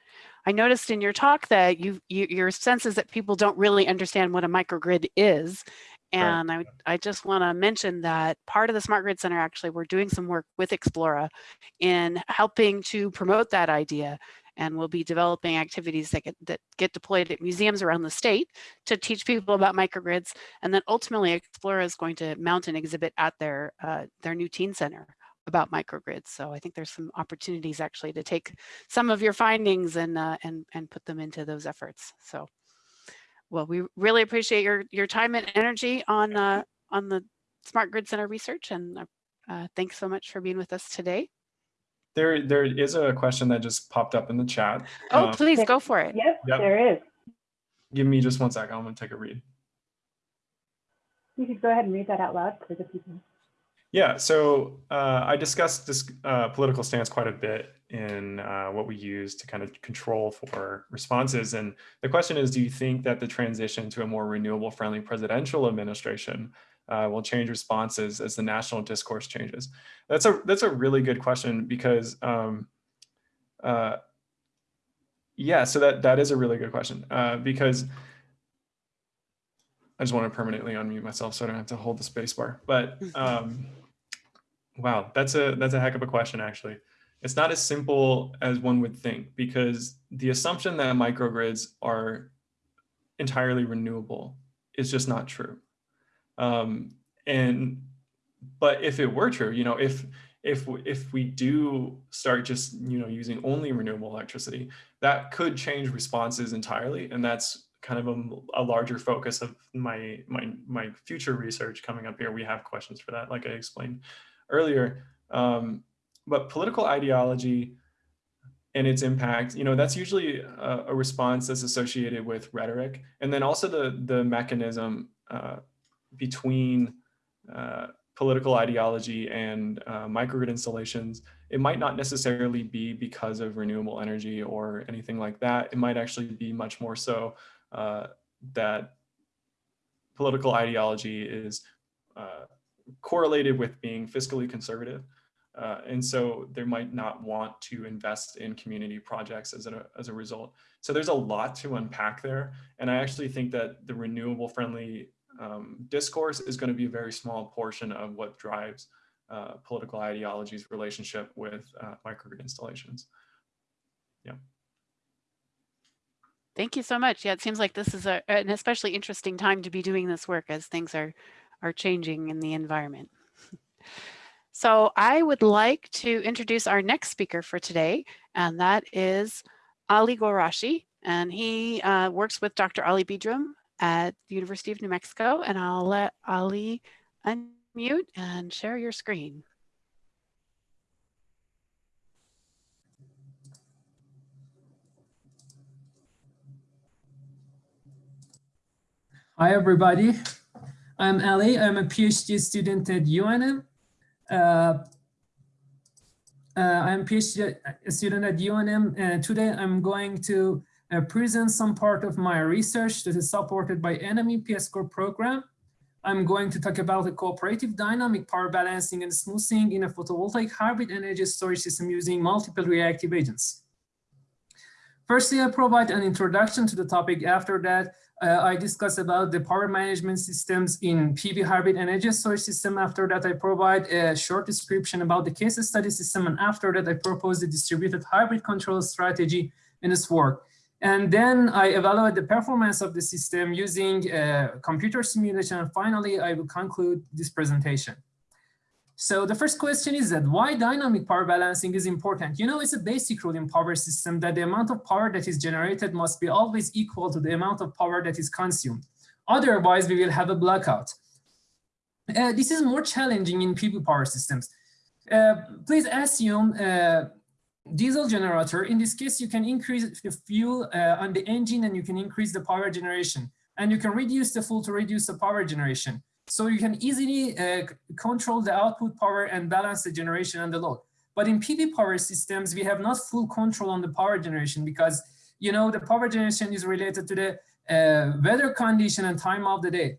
I noticed in your talk that you, you your sense is that people don't really understand what a microgrid is and right. I, I just want to mention that part of the Smart Grid Center, actually, we're doing some work with Explora in helping to promote that idea. And we'll be developing activities that get, that get deployed at museums around the state to teach people about microgrids. And then ultimately, Explora is going to mount an exhibit at their, uh, their new teen center about microgrids. So I think there's some opportunities actually to take some of your findings and, uh, and, and put them into those efforts. So well, we really appreciate your your time and energy on uh, on the Smart Grid Center research, and uh, thanks so much for being with us today. There, there is a question that just popped up in the chat. Oh, um, please go for it. Yep, yep, there is. Give me just one second. I'm going to take a read. You could go ahead and read that out loud for the people. Yeah, so uh, I discussed this uh, political stance quite a bit in uh, what we use to kind of control for responses. And the question is, do you think that the transition to a more renewable friendly presidential administration uh, will change responses as the national discourse changes? That's a, that's a really good question because, um, uh, yeah, so that, that is a really good question uh, because I just want to permanently unmute myself so I don't have to hold the space bar. But um, wow, that's a that's a heck of a question, actually. It's not as simple as one would think because the assumption that microgrids are entirely renewable is just not true. Um, and but if it were true, you know, if if if we do start just you know using only renewable electricity, that could change responses entirely, and that's kind of a, a, larger focus of my my my future research coming up here. We have questions for that, like I explained earlier. Um, but political ideology and its impact, you know, that's usually a, a, response that's associated with rhetoric, and then also the the mechanism uh, between uh, political ideology and uh, microgrid installations. It might not necessarily be because of renewable energy or anything like that. It might actually be much more so uh, that political ideology is uh, correlated with being fiscally conservative. Uh, and so they might not want to invest in community projects as a, as a result. So there's a lot to unpack there. And I actually think that the renewable friendly um, discourse is going to be a very small portion of what drives uh, political ideology's relationship with uh, microgrid installations. Yeah. Thank you so much. Yeah, it seems like this is a, an especially interesting time to be doing this work as things are, are changing in the environment. So I would like to introduce our next speaker for today, and that is Ali Gorashi. And he uh, works with Dr. Ali Bidram at the University of New Mexico. And I'll let Ali unmute and share your screen. Hi, everybody. I'm Ali. I'm a PhD student at UNM. Uh, uh, I'm a PhD student at UNM. and today I'm going to uh, present some part of my research that is supported by NM EPSCoR program. I'm going to talk about the cooperative dynamic power balancing and smoothing in a photovoltaic hybrid energy storage system using multiple reactive agents. Firstly, I provide an introduction to the topic. After that, uh, I discuss about the power management systems in PV hybrid energy storage system. After that, I provide a short description about the case study system. And after that, I propose the distributed hybrid control strategy in this work. And then I evaluate the performance of the system using uh, computer simulation. And finally, I will conclude this presentation. So the first question is that why dynamic power balancing is important? You know, it's a basic rule in power system that the amount of power that is generated must be always equal to the amount of power that is consumed. Otherwise, we will have a blackout. Uh, this is more challenging in PV power systems. Uh, please assume a diesel generator. In this case, you can increase the fuel uh, on the engine and you can increase the power generation. And you can reduce the fuel to reduce the power generation. So you can easily uh, control the output power and balance the generation and the load. But in PV power systems, we have not full control on the power generation because, you know, the power generation is related to the uh, weather condition and time of the day.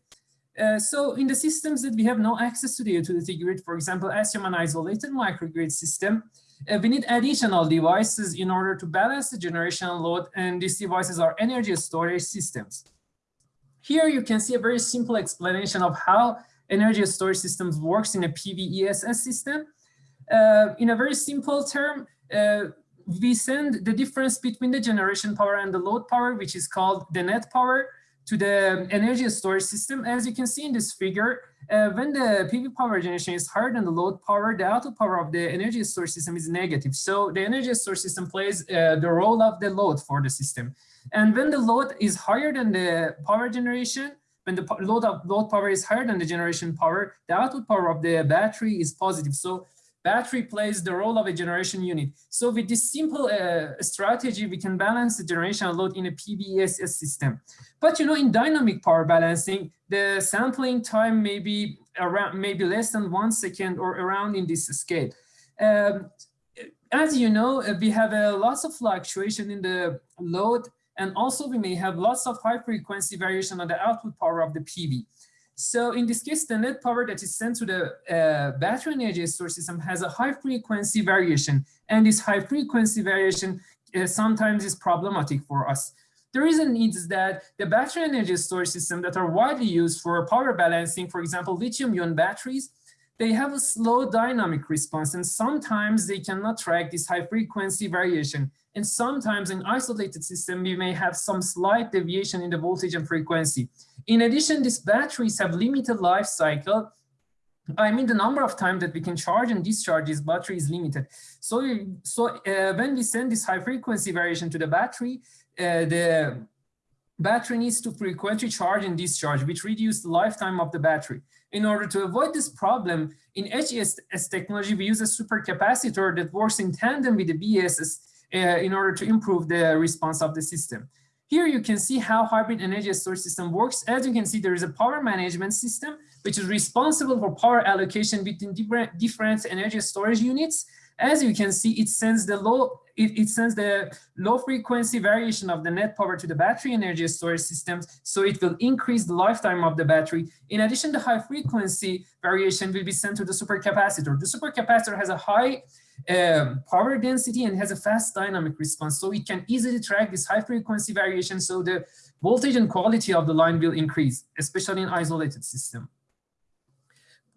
Uh, so in the systems that we have no access to the utility grid, for example, assume an isolated microgrid system, uh, we need additional devices in order to balance the generation load, and these devices are energy storage systems. Here you can see a very simple explanation of how energy storage systems works in a PVESS system. Uh, in a very simple term, uh, we send the difference between the generation power and the load power, which is called the net power, to the energy storage system. As you can see in this figure, uh, when the PV power generation is higher than the load power, the output power of the energy storage system is negative. So the energy storage system plays uh, the role of the load for the system. And when the load is higher than the power generation, when the load of load power is higher than the generation power, the output power of the battery is positive. So battery plays the role of a generation unit. So with this simple uh, strategy, we can balance the generation load in a PVESS system. But you know, in dynamic power balancing, the sampling time may be around maybe less than one second or around in this scale. Um, as you know, uh, we have a lots of fluctuation in the load and also we may have lots of high frequency variation on the output power of the PV. So in this case, the net power that is sent to the uh, battery energy storage system has a high frequency variation. And this high frequency variation uh, sometimes is problematic for us. The reason is that the battery energy storage system that are widely used for power balancing, for example, lithium ion batteries, they have a slow dynamic response and sometimes they cannot track this high frequency variation. And sometimes in isolated system, we may have some slight deviation in the voltage and frequency. In addition, these batteries have limited life cycle. I mean, the number of times that we can charge and discharge this battery is limited. So, so uh, when we send this high frequency variation to the battery, uh, the battery needs to frequently charge and discharge, which reduces the lifetime of the battery. In order to avoid this problem, in HES technology, we use a supercapacitor that works in tandem with the BESS uh, in order to improve the response of the system. Here you can see how hybrid energy storage system works. As you can see, there is a power management system, which is responsible for power allocation between different energy storage units. As you can see, it sends the low it, it, sends the low frequency variation of the net power to the battery energy storage systems, so it will increase the lifetime of the battery. In addition, the high frequency variation will be sent to the supercapacitor. The supercapacitor has a high um, power density and has a fast dynamic response, so it can easily track this high frequency variation, so the voltage and quality of the line will increase, especially in isolated system.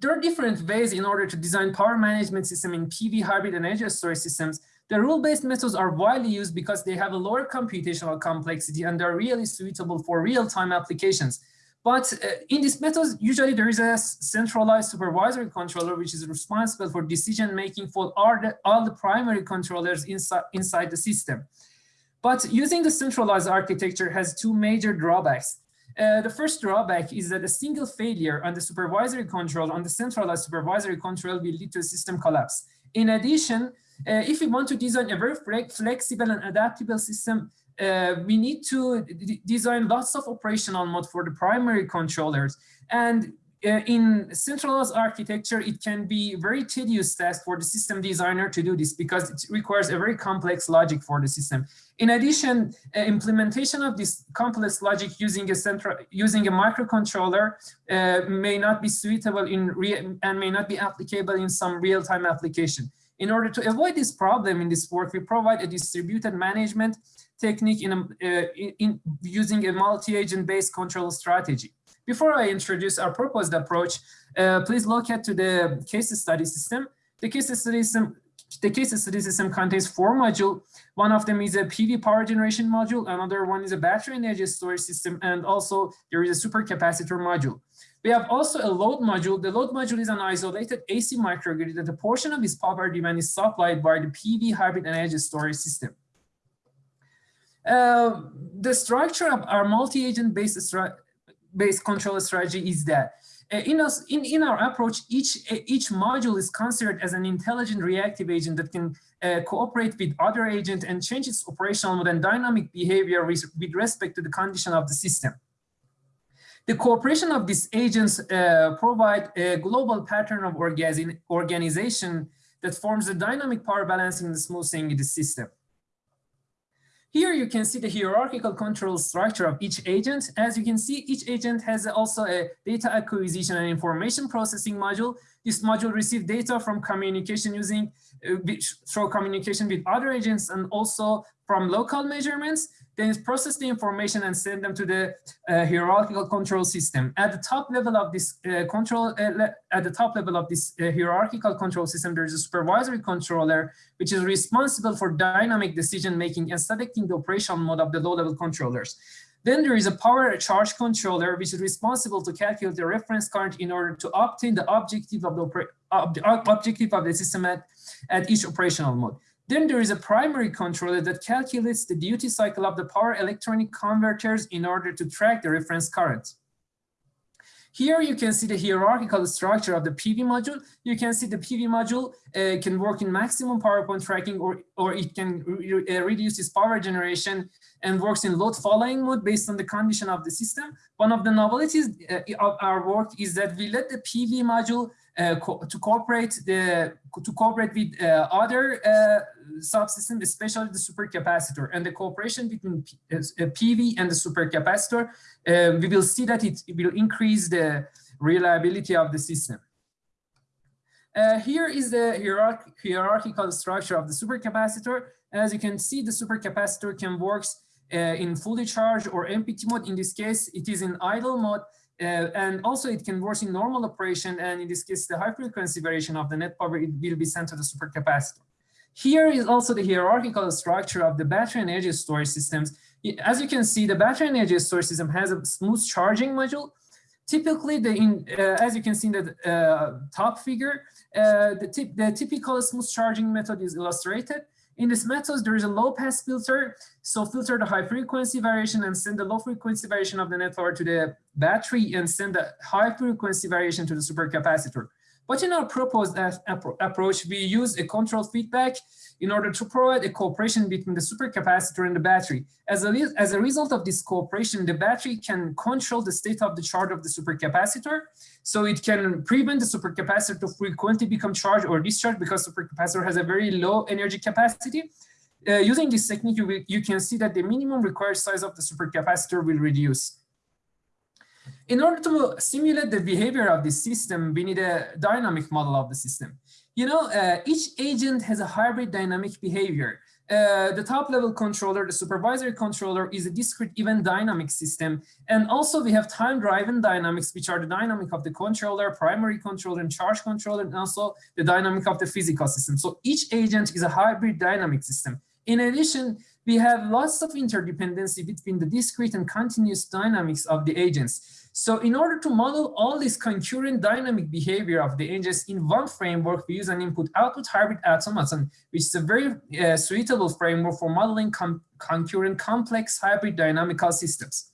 There are different ways in order to design power management system in PV hybrid and energy storage systems. The rule-based methods are widely used because they have a lower computational complexity and they're really suitable for real-time applications. But uh, in these methods, usually there is a centralized supervisory controller which is responsible for decision-making for all the, all the primary controllers inside, inside the system. But using the centralized architecture has two major drawbacks. Uh, the first drawback is that a single failure on the supervisory control, on the centralized supervisory control will lead to a system collapse. In addition, uh, if we want to design a very flexible and adaptable system, uh, we need to design lots of operational mode for the primary controllers. And in centralized architecture, it can be a very tedious task for the system designer to do this because it requires a very complex logic for the system. In addition, uh, implementation of this complex logic using a central using a microcontroller uh, may not be suitable in real and may not be applicable in some real-time application. In order to avoid this problem in this work, we provide a distributed management technique in, a, uh, in, in using a multi-agent based control strategy. Before I introduce our proposed approach, uh, please look at to the case study system. The case study system the case study system contains four modules. One of them is a PV power generation module. Another one is a battery energy storage system. And also there is a supercapacitor module. We have also a load module. The load module is an isolated AC microgrid that a portion of its power demand is supplied by the PV hybrid energy storage system. Uh, the structure of our multi-agent based, based control strategy is that uh, in, us, in, in our approach, each, uh, each module is considered as an intelligent reactive agent that can uh, cooperate with other agents and change its operational mode and dynamic behavior with, with respect to the condition of the system. The cooperation of these agents uh, provide a global pattern of organization that forms a dynamic power balancing and smoothing in the system. Here you can see the hierarchical control structure of each agent. As you can see, each agent has also a data acquisition and information processing module. This module receives data from communication using through communication with other agents and also from local measurements then process the information and send them to the uh, hierarchical control system. At the top level of this uh, control, uh, at the top level of this uh, hierarchical control system, there is a supervisory controller, which is responsible for dynamic decision making and selecting the operational mode of the low-level controllers. Then there is a power charge controller, which is responsible to calculate the reference current in order to obtain the objective of the, objective of the system at, at each operational mode. Then there is a primary controller that calculates the duty cycle of the power electronic converters in order to track the reference current. Here you can see the hierarchical structure of the PV module. You can see the PV module uh, can work in maximum power point tracking or, or it can re uh, reduce its power generation and works in load following mode based on the condition of the system. One of the novelties uh, of our work is that we let the PV module co to cooperate the to cooperate with uh, other uh, subsystems, especially the supercapacitor and the cooperation between P PV and the supercapacitor. we will see that it, it, will increase the reliability of the system. Uh, here is the hierarch hierarchical structure of the supercapacitor. As you can see, the supercapacitor can work uh, in fully charged or empty mode. In this case, it is in idle mode. Uh, and also it can work in normal operation. And in this case, the high frequency variation of the net power it will be sent to the supercapacitor. Here is also the hierarchical structure of the battery energy storage systems. As you can see, the battery energy storage system has a smooth charging module. Typically, the in, uh, as you can see in the uh, top figure, uh, the, the typical smooth charging method is illustrated. In this method, there is a low pass filter. So filter the high frequency variation and send the low frequency variation of the net power to the battery and send the high frequency variation to the supercapacitor. But in our proposed approach, we use a control feedback in order to provide a cooperation between the supercapacitor and the battery. As a, as a result of this cooperation, the battery can control the state of the charge of the supercapacitor. So it can prevent the supercapacitor to frequently become charged or discharged because the supercapacitor has a very low energy capacity. Uh, using this technique, you, you can see that the minimum required size of the supercapacitor will reduce. In order to simulate the behavior of this system, we need a dynamic model of the system. You know, uh, each agent has a hybrid dynamic behavior. Uh, the top level controller, the supervisory controller is a discrete event dynamic system. And also we have time driven dynamics, which are the dynamic of the controller, primary controller and charge controller, and also the dynamic of the physical system. So each agent is a hybrid dynamic system. In addition, we have lots of interdependency between the discrete and continuous dynamics of the agents. So in order to model all this concurrent dynamic behavior of the agents in one framework, we use an input-output hybrid automaton, which is a very uh, suitable framework for modeling com concurrent complex hybrid dynamical systems.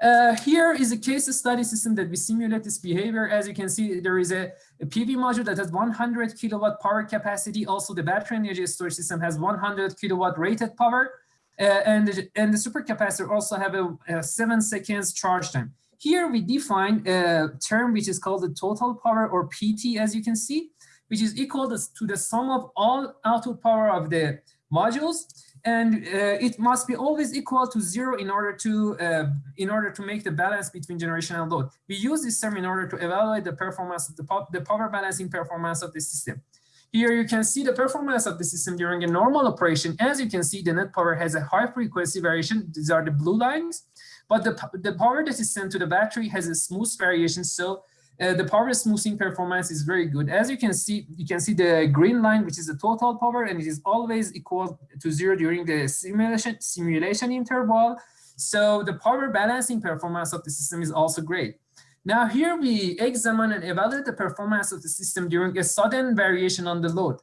Uh, here is a case study system that we simulate this behavior. As you can see, there is a, a, PV module that has 100 kilowatt power capacity. Also, the battery energy storage system has 100 kilowatt rated power. Uh, and, the, and the supercapacitor also have a, a, seven seconds charge time. Here we define a term which is called the total power or PT, as you can see, which is equal to the sum of all output power of the modules and uh, it must be always equal to zero in order to uh, in order to make the balance between generation and load. We use this term in order to evaluate the performance of the, the power balancing performance of the system. Here you can see the performance of the system during a normal operation. As you can see, the net power has a high frequency variation. These are the blue lines, but the, the power that is sent to the battery has a smooth variation. So uh, the power smoothing performance is very good. As you can see, you can see the green line, which is the total power, and it is always equal to zero during the simulation, simulation interval. So the power balancing performance of the system is also great. Now here we examine and evaluate the performance of the system during a sudden variation on the load.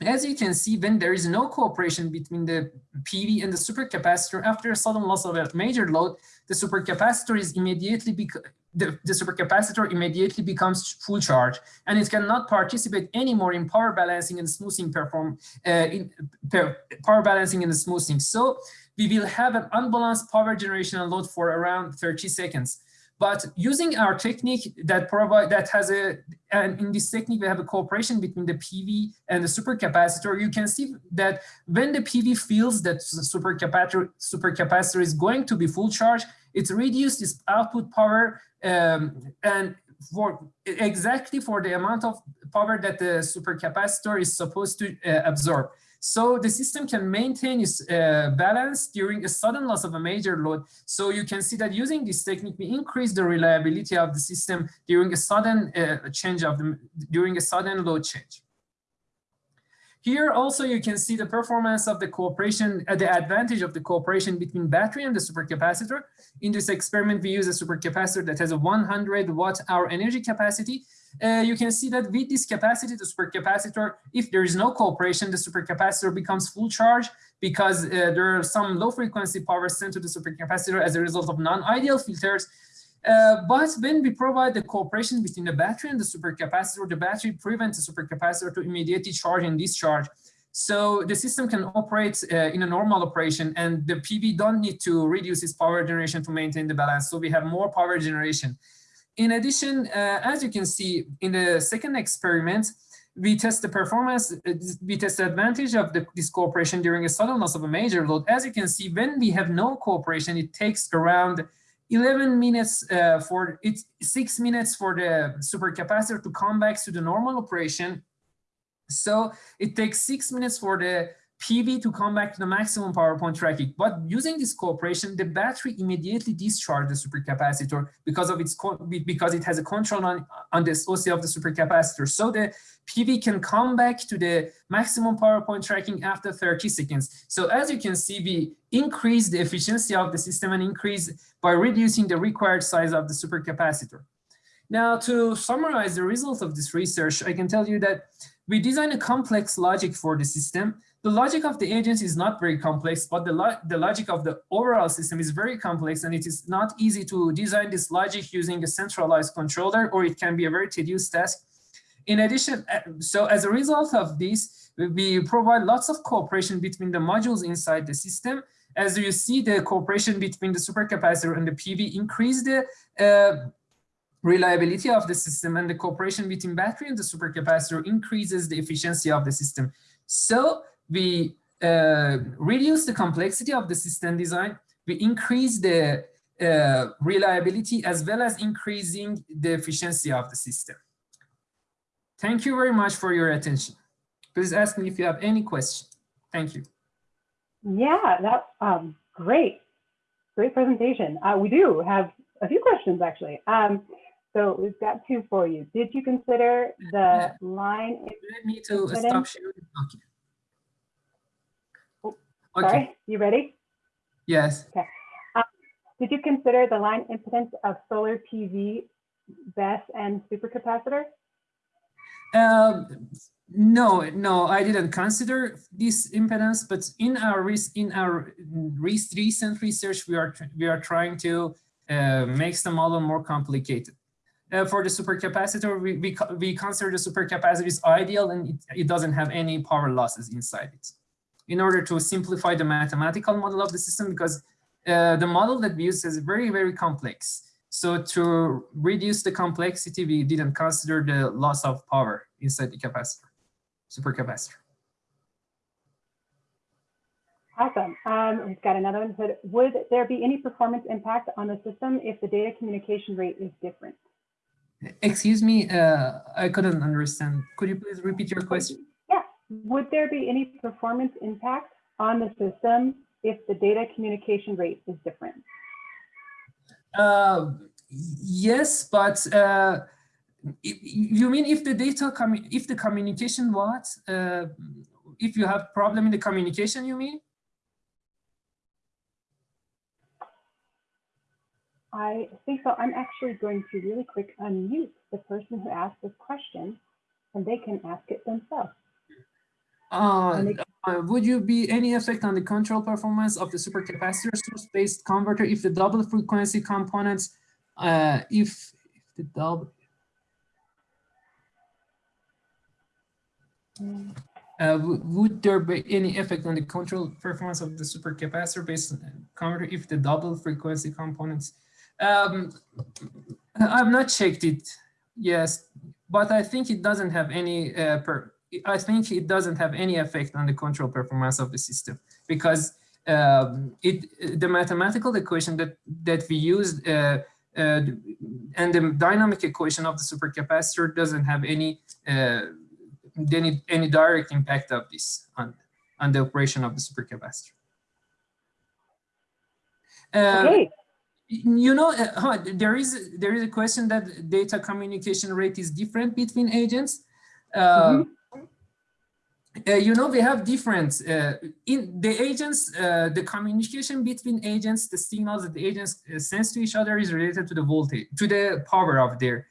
As you can see, when there is no cooperation between the PV and the supercapacitor after a sudden loss of a major load, the supercapacitor is immediately the, the supercapacitor immediately becomes full charge and it cannot participate anymore in power balancing and smoothing perform uh, in power balancing and smoothing. So we will have an unbalanced power generation load for around 30 seconds. But using our technique that provide that has a and in this technique we have a cooperation between the PV and the supercapacitor. You can see that when the PV feels that the supercapacitor supercapacitor is going to be full charge, it reduces its output power um, and for exactly for the amount of power that the supercapacitor is supposed to uh, absorb. So the system can maintain its uh, balance during a sudden loss of a major load. So you can see that using this technique, we increase the reliability of the system during a sudden uh, change of the, during a sudden load change. Here also you can see the performance of the cooperation, uh, the advantage of the cooperation between battery and the supercapacitor. In this experiment, we use a supercapacitor that has a 100 watt hour energy capacity. Uh, you can see that with this capacity, the supercapacitor, if there is no cooperation, the supercapacitor becomes full charge because uh, there are some low frequency power sent to the supercapacitor as a result of non-ideal filters. Uh, but when we provide the cooperation between the battery and the supercapacitor, the battery prevents the supercapacitor to immediately charge and discharge. So the system can operate uh, in a normal operation and the PV don't need to reduce its power generation to maintain the balance. So we have more power generation. In addition, uh, as you can see in the second experiment, we test the performance, uh, we test the advantage of the, this cooperation during a sudden loss of a major load. As you can see, when we have no cooperation, it takes around 11 minutes uh, for it's six minutes for the supercapacitor to come back to the normal operation. So it takes six minutes for the PV to come back to the maximum power point tracking. But using this cooperation, the battery immediately discharges the supercapacitor because of its because it has a control on, on the SOC of the supercapacitor. So the PV can come back to the maximum power point tracking after 30 seconds. So as you can see, we increase the efficiency of the system and increase by reducing the required size of the supercapacitor. Now, to summarize the results of this research, I can tell you that we design a complex logic for the system. The logic of the agents is not very complex, but the, lo the logic of the overall system is very complex and it is not easy to design this logic using a centralized controller or it can be a very tedious task. In addition, uh, so as a result of this, we provide lots of cooperation between the modules inside the system. As you see, the cooperation between the supercapacitor and the PV increase the uh, reliability of the system and the cooperation between battery and the supercapacitor increases the efficiency of the system. So we uh, reduce the complexity of the system design, we increase the uh, reliability as well as increasing the efficiency of the system. Thank you very much for your attention. Please ask me if you have any question. Thank you. Yeah, that's um, great. Great presentation. Uh, we do have a few questions actually. Um, so we've got two for you. Did you consider the line? Let me to stop sharing. Okay. Okay. Sorry, you ready? Yes. Okay. Um, did you consider the line impedance of solar PV, BESS, and supercapacitor? Um, no, no, I didn't consider this impedance, but in our in our recent research, we are we are trying to uh, make the model more complicated. Uh, for the supercapacitor, we, we, we consider the supercapacitor is ideal and it, it doesn't have any power losses inside it. In order to simplify the mathematical model of the system, because uh, the model that we use is very, very complex. So to reduce the complexity, we didn't consider the loss of power inside the capacitor, supercapacitor. Awesome. Um, we've got another one. Said, would there be any performance impact on the system if the data communication rate is different? Excuse me, uh, I couldn't understand. Could you please repeat your question? Would there be any performance impact on the system if the data communication rate is different? Uh, yes, but uh, you mean if the data, if the communication what? Uh, if you have problem in the communication, you mean? I think so. I'm actually going to really quick unmute the person who asked this question and they can ask it themselves. Uh, uh, would you be any effect on the control performance of the supercapacitor source-based converter if the double frequency components, uh, if, if the double, uh, would there be any effect on the control performance of the supercapacitor based converter if the double frequency components um, I've not checked it, yes, but I think it doesn't have any, uh, per, I think it doesn't have any effect on the control performance of the system because um, it the mathematical equation that that we used uh, uh, and the dynamic equation of the supercapacitor doesn't have any uh, any any direct impact of this on on the operation of the supercapacitor. Uh, okay you know, uh, there is there is a question that data communication rate is different between agents. Uh, mm -hmm. Uh, you know, we have different uh, in the agents, uh, the communication between agents, the signals that the agents uh, sends to each other is related to the voltage, to the power of their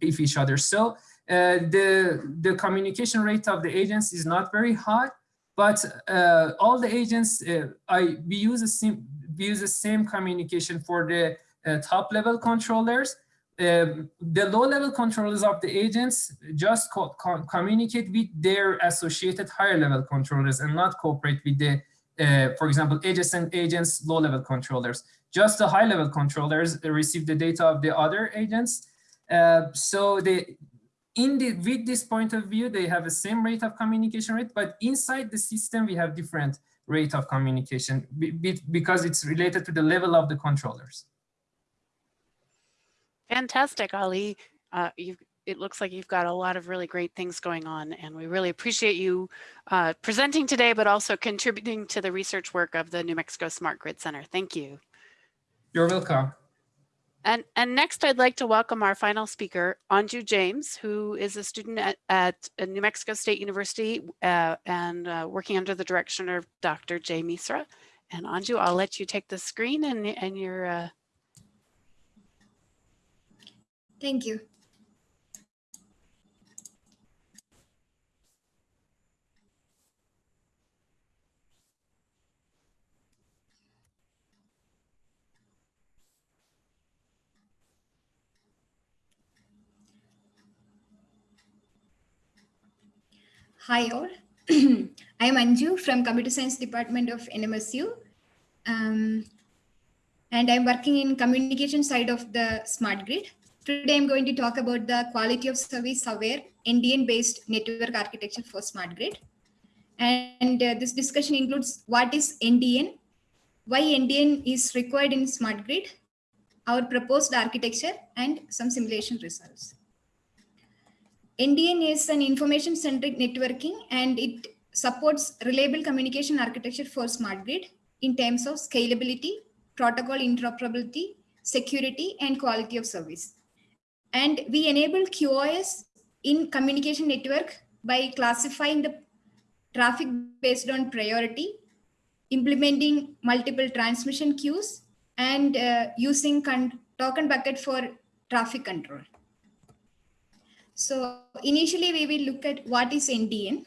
if each other. So the the communication rate of the agents is not very high, but all the agents I we use a sim we use the same communication for the uh, top level controllers. Um, the low level controllers of the agents just co co communicate with their associated higher level controllers and not cooperate with the, uh, for example, adjacent agents, low level controllers. Just the high level controllers receive the data of the other agents. Uh, so they, in the, with this point of view, they have the same rate of communication rate, but inside the system, we have different rate of communication because it's related to the level of the controllers. Fantastic, Ali. Uh, it looks like you've got a lot of really great things going on and we really appreciate you uh, presenting today, but also contributing to the research work of the New Mexico Smart Grid Center. Thank you. You're welcome. And, and next, I'd like to welcome our final speaker, Anju James, who is a student at, at New Mexico State University uh, and uh, working under the direction of Dr. Jay Misra. And Anju, I'll let you take the screen and, and your. Thank you. Hi all, I am Anju from Computer Science Department of NMSU. Um, and I'm working in communication side of the smart grid. Today I'm going to talk about the quality of service aware NDN based network architecture for smart grid. And uh, this discussion includes what is NDN, why NDN is required in smart grid, our proposed architecture and some simulation results. NDN is an information centric networking and it supports reliable communication architecture for smart grid in terms of scalability, protocol interoperability, security, and quality of service. And we enable QoS in communication network by classifying the traffic based on priority, implementing multiple transmission queues, and uh, using token bucket for traffic control. So initially we will look at what is NDN.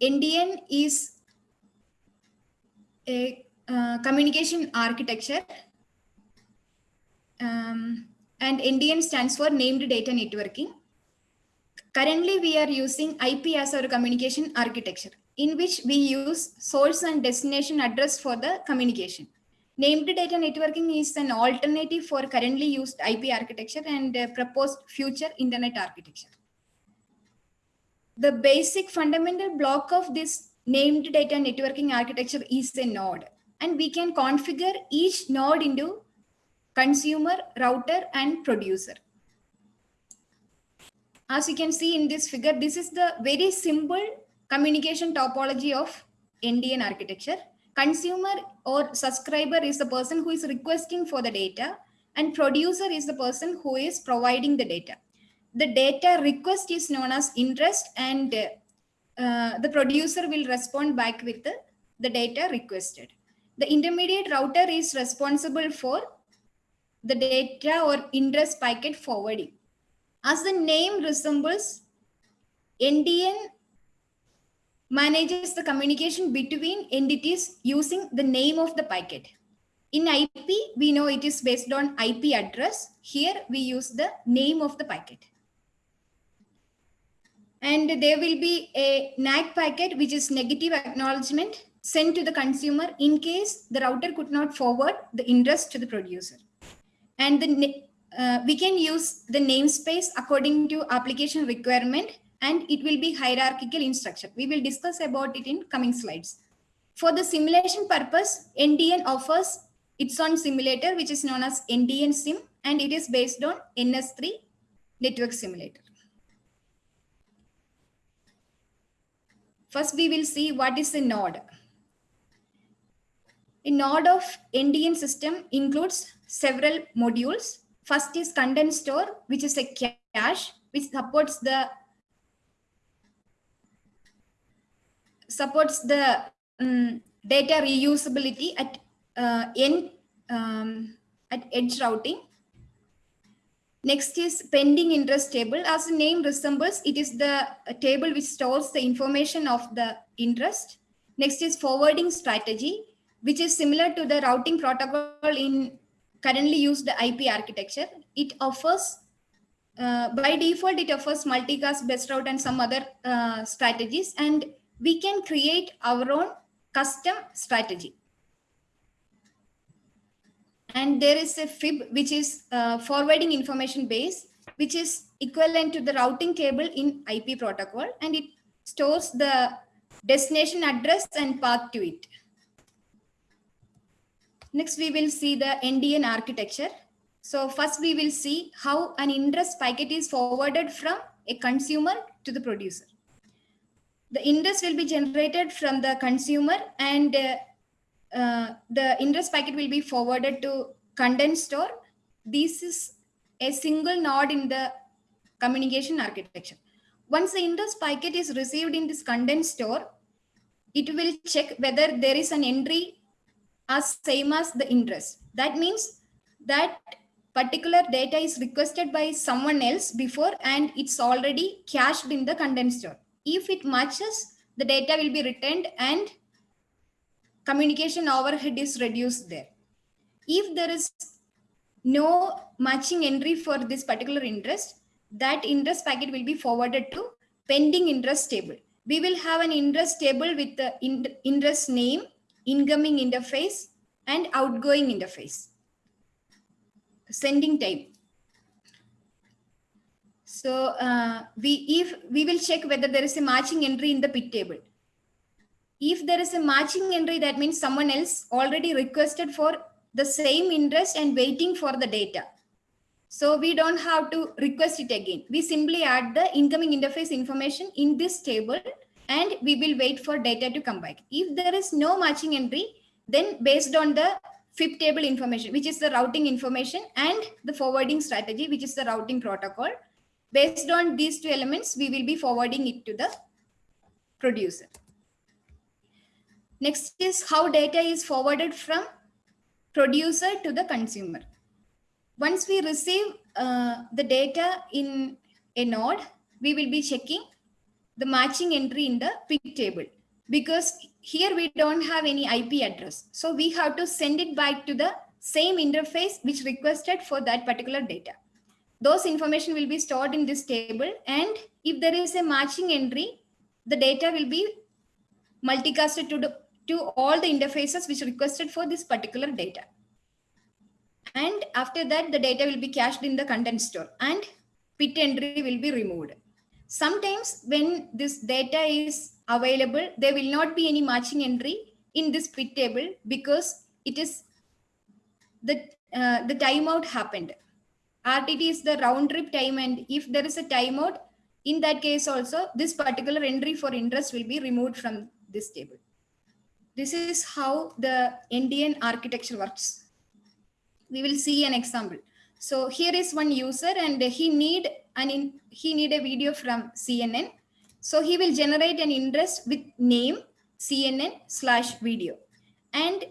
NDN is a uh, communication architecture um, and NDN stands for named data networking. Currently we are using IP as our communication architecture in which we use source and destination address for the communication. Named data networking is an alternative for currently used IP architecture and uh, proposed future internet architecture the basic fundamental block of this named data networking architecture is a node. And we can configure each node into consumer, router, and producer. As you can see in this figure, this is the very simple communication topology of NDN architecture. Consumer or subscriber is the person who is requesting for the data and producer is the person who is providing the data the data request is known as interest and uh, the producer will respond back with the, the data requested. The intermediate router is responsible for the data or interest packet forwarding. As the name resembles, NDN manages the communication between entities using the name of the packet. In IP, we know it is based on IP address. Here we use the name of the packet and there will be a NAK packet, which is negative acknowledgement sent to the consumer in case the router could not forward the interest to the producer. And the, uh, we can use the namespace according to application requirement and it will be hierarchical in structure. We will discuss about it in coming slides. For the simulation purpose, NDN offers its own simulator, which is known as ndnSIM, and it is based on NS3 network simulator. First, we will see what is a node. A node of NDN system includes several modules. First is content store, which is a cache, which supports the supports the um, data reusability at uh, n um, at edge routing Next is pending interest table. As the name resembles, it is the table which stores the information of the interest. Next is forwarding strategy, which is similar to the routing protocol in currently used IP architecture. It offers, uh, by default, it offers multicast, best route, and some other uh, strategies. And we can create our own custom strategy and there is a fib which is uh, forwarding information base which is equivalent to the routing table in IP protocol and it stores the destination address and path to it. Next, we will see the NDN architecture. So first we will see how an interest packet is forwarded from a consumer to the producer. The interest will be generated from the consumer and uh, uh, the interest packet will be forwarded to content store. This is a single node in the communication architecture. Once the interest packet is received in this content store, it will check whether there is an entry as same as the interest. That means that particular data is requested by someone else before and it's already cached in the content store. If it matches, the data will be returned and communication overhead is reduced there. If there is no matching entry for this particular interest, that interest packet will be forwarded to pending interest table. we will have an interest table with the interest name, incoming interface, and outgoing interface. Sending type. So uh, we if we will check whether there is a matching entry in the PIT table. If there is a matching entry, that means someone else already requested for the same interest and waiting for the data. So we don't have to request it again. We simply add the incoming interface information in this table and we will wait for data to come back. If there is no matching entry, then based on the FIB table information, which is the routing information and the forwarding strategy, which is the routing protocol, based on these two elements, we will be forwarding it to the producer. Next is how data is forwarded from producer to the consumer. Once we receive uh, the data in a node, we will be checking the matching entry in the PIT table because here we don't have any IP address. So we have to send it back to the same interface which requested for that particular data. Those information will be stored in this table and if there is a matching entry, the data will be multicasted to, the, to all the interfaces which requested for this particular data. And after that, the data will be cached in the content store and PIT entry will be removed. Sometimes when this data is available, there will not be any matching entry in this PIT table because it is the, uh, the timeout happened. RTT is the round trip time and if there is a timeout, in that case also, this particular entry for interest will be removed from this table. This is how the NDN architecture works. We will see an example. So here is one user and he need an in, he need a video from CNN. So he will generate an interest with name CNN slash video. And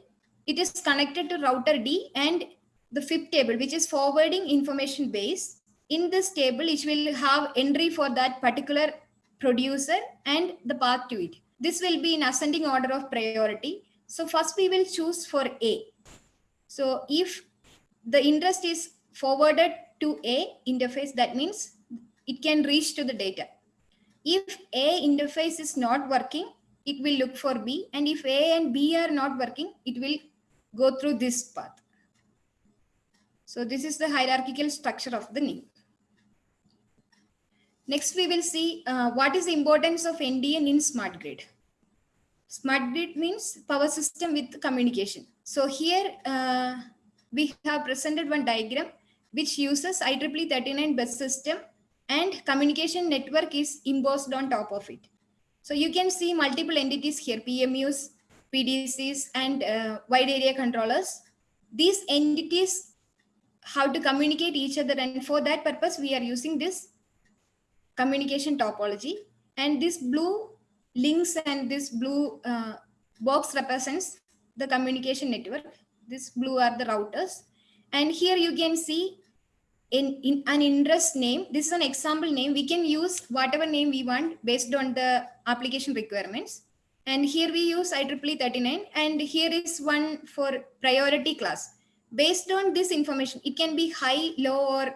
it is connected to router D and the FIB table, which is forwarding information base. In this table, it will have entry for that particular producer and the path to it. This will be in ascending order of priority. So first we will choose for A. So if the interest is forwarded to A interface, that means it can reach to the data. If A interface is not working, it will look for B. And if A and B are not working, it will go through this path. So this is the hierarchical structure of the name. Next, we will see uh, what is the importance of NDN in smart grid. Smart grid means power system with communication. So here uh, we have presented one diagram which uses IEEE 39 bus system and communication network is embossed on top of it. So you can see multiple entities here, PMUs, PDCs, and uh, wide area controllers. These entities how to communicate each other. And for that purpose, we are using this communication topology. And this blue links and this blue uh, box represents the communication network. This blue are the routers. And here you can see in, in an interest name. This is an example name. We can use whatever name we want based on the application requirements. And here we use IEEE 39 and here is one for priority class based on this information, it can be high, low, or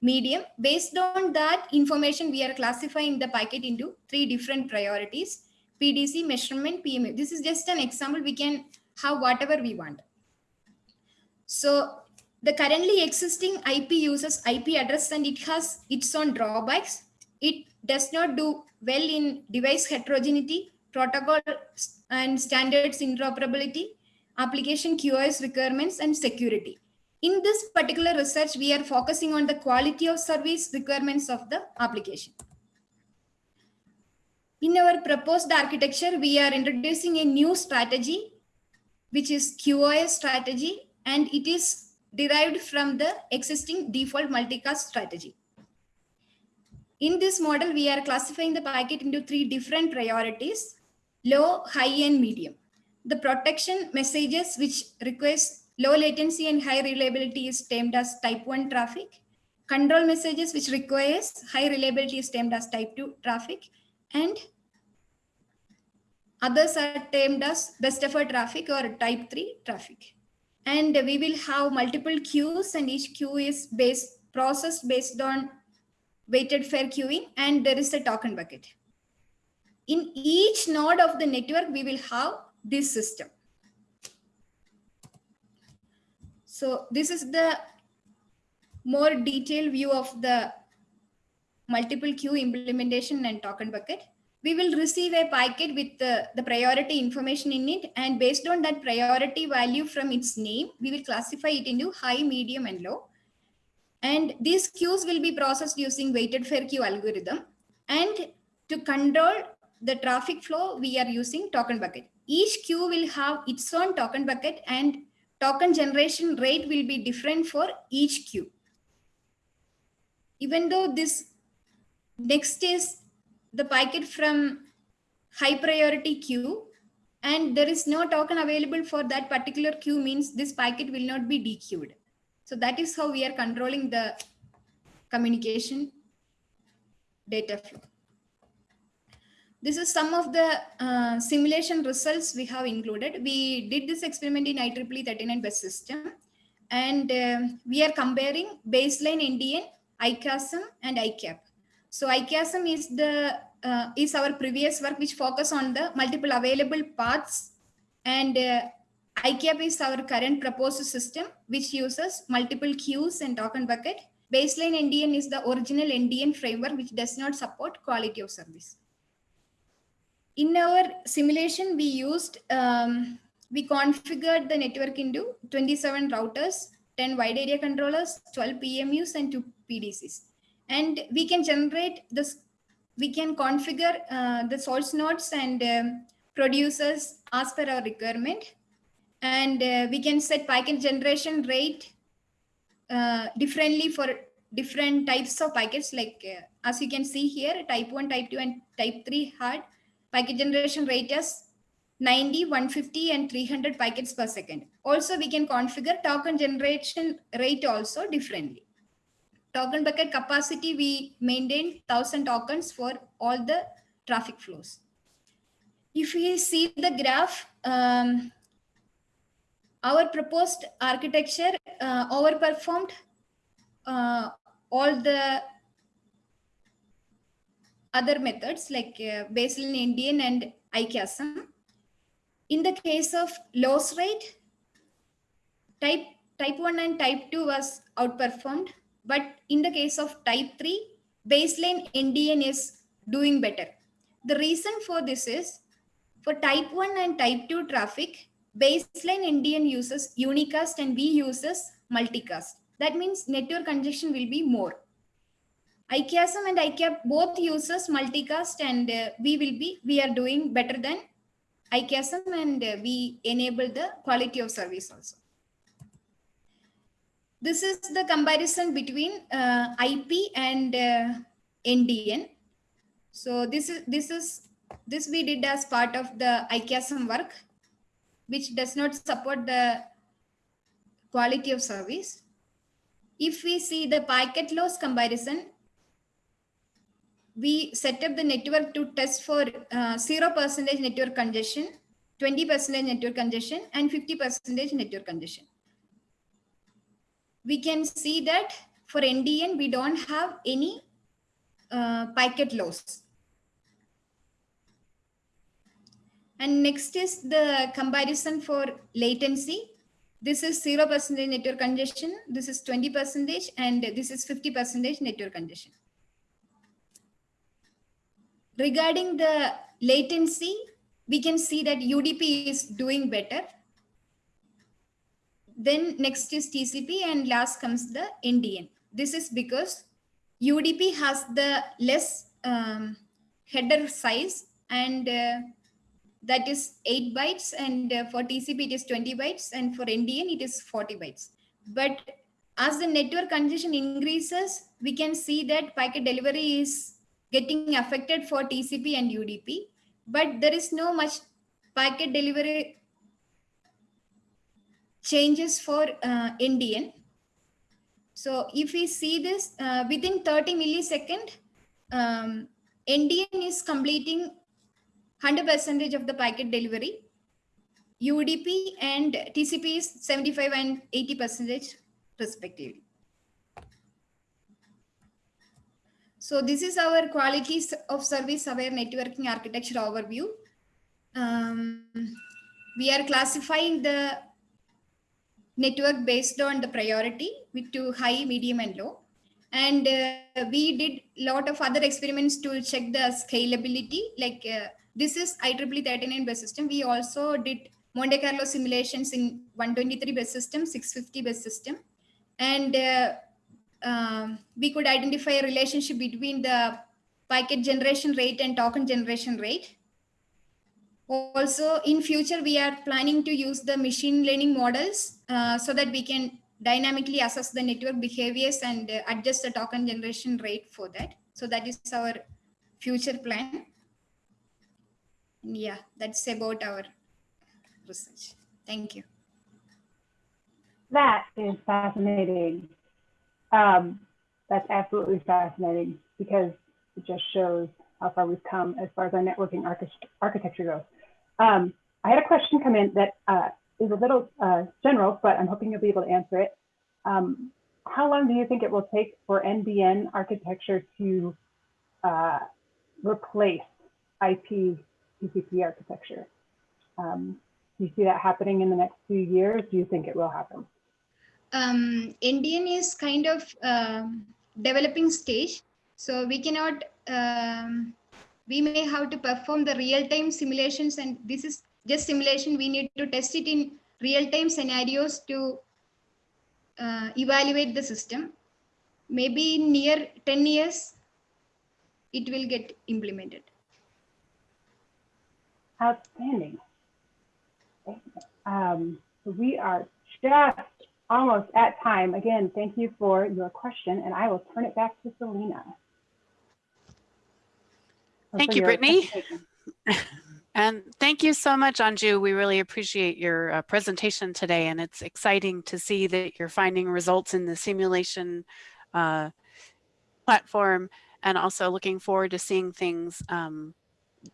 medium. Based on that information, we are classifying the packet into three different priorities, PDC, measurement, PMU. This is just an example. We can have whatever we want. So the currently existing IP uses IP address and it has its own drawbacks. It does not do well in device heterogeneity, protocol and standards interoperability, application QoS requirements and security. In this particular research, we are focusing on the quality of service requirements of the application. In our proposed architecture, we are introducing a new strategy, which is QoS strategy, and it is derived from the existing default multicast strategy. In this model, we are classifying the packet into three different priorities, low, high, and medium the protection messages which request low latency and high reliability is termed as type 1 traffic. Control messages which requires high reliability is termed as type 2 traffic. And others are termed as best effort traffic or type 3 traffic. And we will have multiple queues and each queue is based processed based on weighted fair queuing and there is a token bucket. in each node of the network, we will have this system. So this is the more detailed view of the multiple queue implementation and token bucket. We will receive a packet with the, the priority information in it. And based on that priority value from its name, we will classify it into high, medium, and low. And these queues will be processed using weighted fair queue algorithm. And to control the traffic flow, we are using token bucket. Each queue will have its own token bucket and token generation rate will be different for each queue. Even though this next is the packet from high priority queue and there is no token available for that particular queue means this packet will not be dequeued. So that is how we are controlling the communication data flow. This is some of the uh, simulation results we have included. We did this experiment in IEEE 39 bus system and uh, we are comparing baseline NDN, ICASM and ICAP. So ICASM is the uh, is our previous work which focus on the multiple available paths and uh, ICAP is our current proposed system which uses multiple queues and token bucket. Baseline NDN is the original NDN framework which does not support quality of service in our simulation, we used, um, we configured the network into 27 routers, 10 wide area controllers, 12 PMUs, and two PDCs. And we can generate this, we can configure uh, the source nodes and um, producers as per our requirement. And uh, we can set packet generation rate uh, differently for different types of packets. Like uh, as you can see here, type 1, type 2, and type 3 had packet generation rate is 90, 150 and 300 packets per second. Also, we can configure token generation rate also differently. Token bucket capacity, we maintain 1000 tokens for all the traffic flows. If we see the graph, um, our proposed architecture uh, overperformed uh, all the other methods like uh, baseline NDN and ICASM. In the case of loss rate, type, type 1 and type 2 was outperformed. But in the case of type 3, baseline NDN is doing better. The reason for this is for type 1 and type 2 traffic, baseline NDN uses unicast and we uses multicast. That means network congestion will be more. ICASM and ICAP both uses multicast and uh, we will be, we are doing better than ICASM and uh, we enable the quality of service also. This is the comparison between uh, IP and uh, NDN. So this is, this is, this we did as part of the ICASM work, which does not support the quality of service. If we see the packet loss comparison, we set up the network to test for uh, zero percentage network congestion, 20% network congestion, and 50% network congestion. We can see that for NDN, we don't have any uh, packet loss. And next is the comparison for latency. This is 0% network congestion, this is 20%, and this is 50% network congestion. Regarding the latency, we can see that UDP is doing better. Then next is TCP and last comes the NDN. This is because UDP has the less um, header size and uh, that is 8 bytes and uh, for TCP it is 20 bytes and for NDN it is 40 bytes. But as the network congestion increases, we can see that packet delivery is getting affected for TCP and UDP, but there is no much packet delivery changes for uh, NDN. So if we see this uh, within 30 millisecond, um, NDN is completing 100% of the packet delivery. UDP and TCP is 75 and 80% respectively. So this is our qualities of service aware networking architecture overview. Um, we are classifying the network based on the priority with to high, medium and low. And uh, we did a lot of other experiments to check the scalability. Like uh, this is IEEE 39 bus system. We also did Monte Carlo simulations in 123 bus system, 650 bus system. And uh, um, we could identify a relationship between the packet generation rate and token generation rate. Also, in future, we are planning to use the machine learning models uh, so that we can dynamically assess the network behaviors and uh, adjust the token generation rate for that. So that is our future plan. Yeah, that's about our research. Thank you. That is fascinating. Um, that's absolutely fascinating because it just shows how far we've come as far as our networking archi architecture goes. Um, I had a question come in that uh, is a little uh, general, but I'm hoping you'll be able to answer it. Um, how long do you think it will take for NDN architecture to uh, replace IP TCP architecture? Um, do you see that happening in the next few years? Do you think it will happen? Um, NDN is kind of um, developing stage, so we cannot um, we may have to perform the real-time simulations and this is just simulation. We need to test it in real-time scenarios to uh, evaluate the system. Maybe in near 10 years it will get implemented. Outstanding. Um, we are just almost at time. Again thank you for your question and i will turn it back to selena Thank you, Brittany. And thank you so much, Anju. We really appreciate your uh, presentation today, and it's exciting to see that you're finding results in the simulation uh, platform, and also looking forward to seeing things um,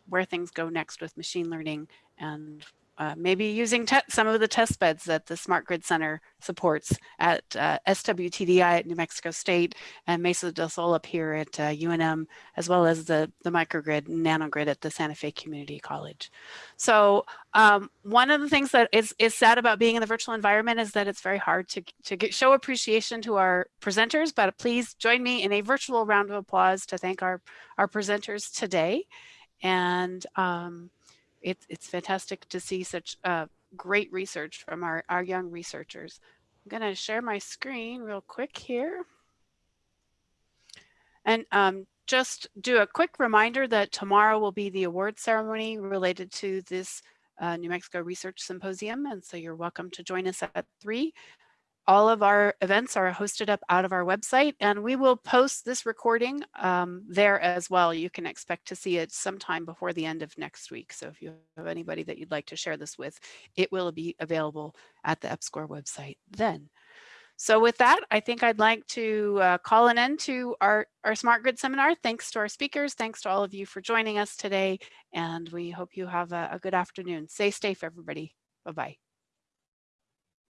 where things go next with machine learning and uh, maybe using some of the test beds that the Smart Grid Center supports at uh, SWTDI at New Mexico State and Mesa del Sol up here at uh, UNM, as well as the, the microgrid and nanogrid at the Santa Fe Community College. So um, one of the things that is, is sad about being in the virtual environment is that it's very hard to, to get, show appreciation to our presenters, but please join me in a virtual round of applause to thank our, our presenters today. And um, it's, it's fantastic to see such uh, great research from our, our young researchers. I'm going to share my screen real quick here. And um, just do a quick reminder that tomorrow will be the award ceremony related to this uh, New Mexico Research Symposium. And so you're welcome to join us at three all of our events are hosted up out of our website and we will post this recording um, there as well. You can expect to see it sometime before the end of next week. So if you have anybody that you'd like to share this with, it will be available at the EPSCoR website then. So with that, I think I'd like to uh, call an end to our, our Smart Grid seminar. Thanks to our speakers. Thanks to all of you for joining us today. And we hope you have a, a good afternoon. Stay safe, everybody. Bye-bye.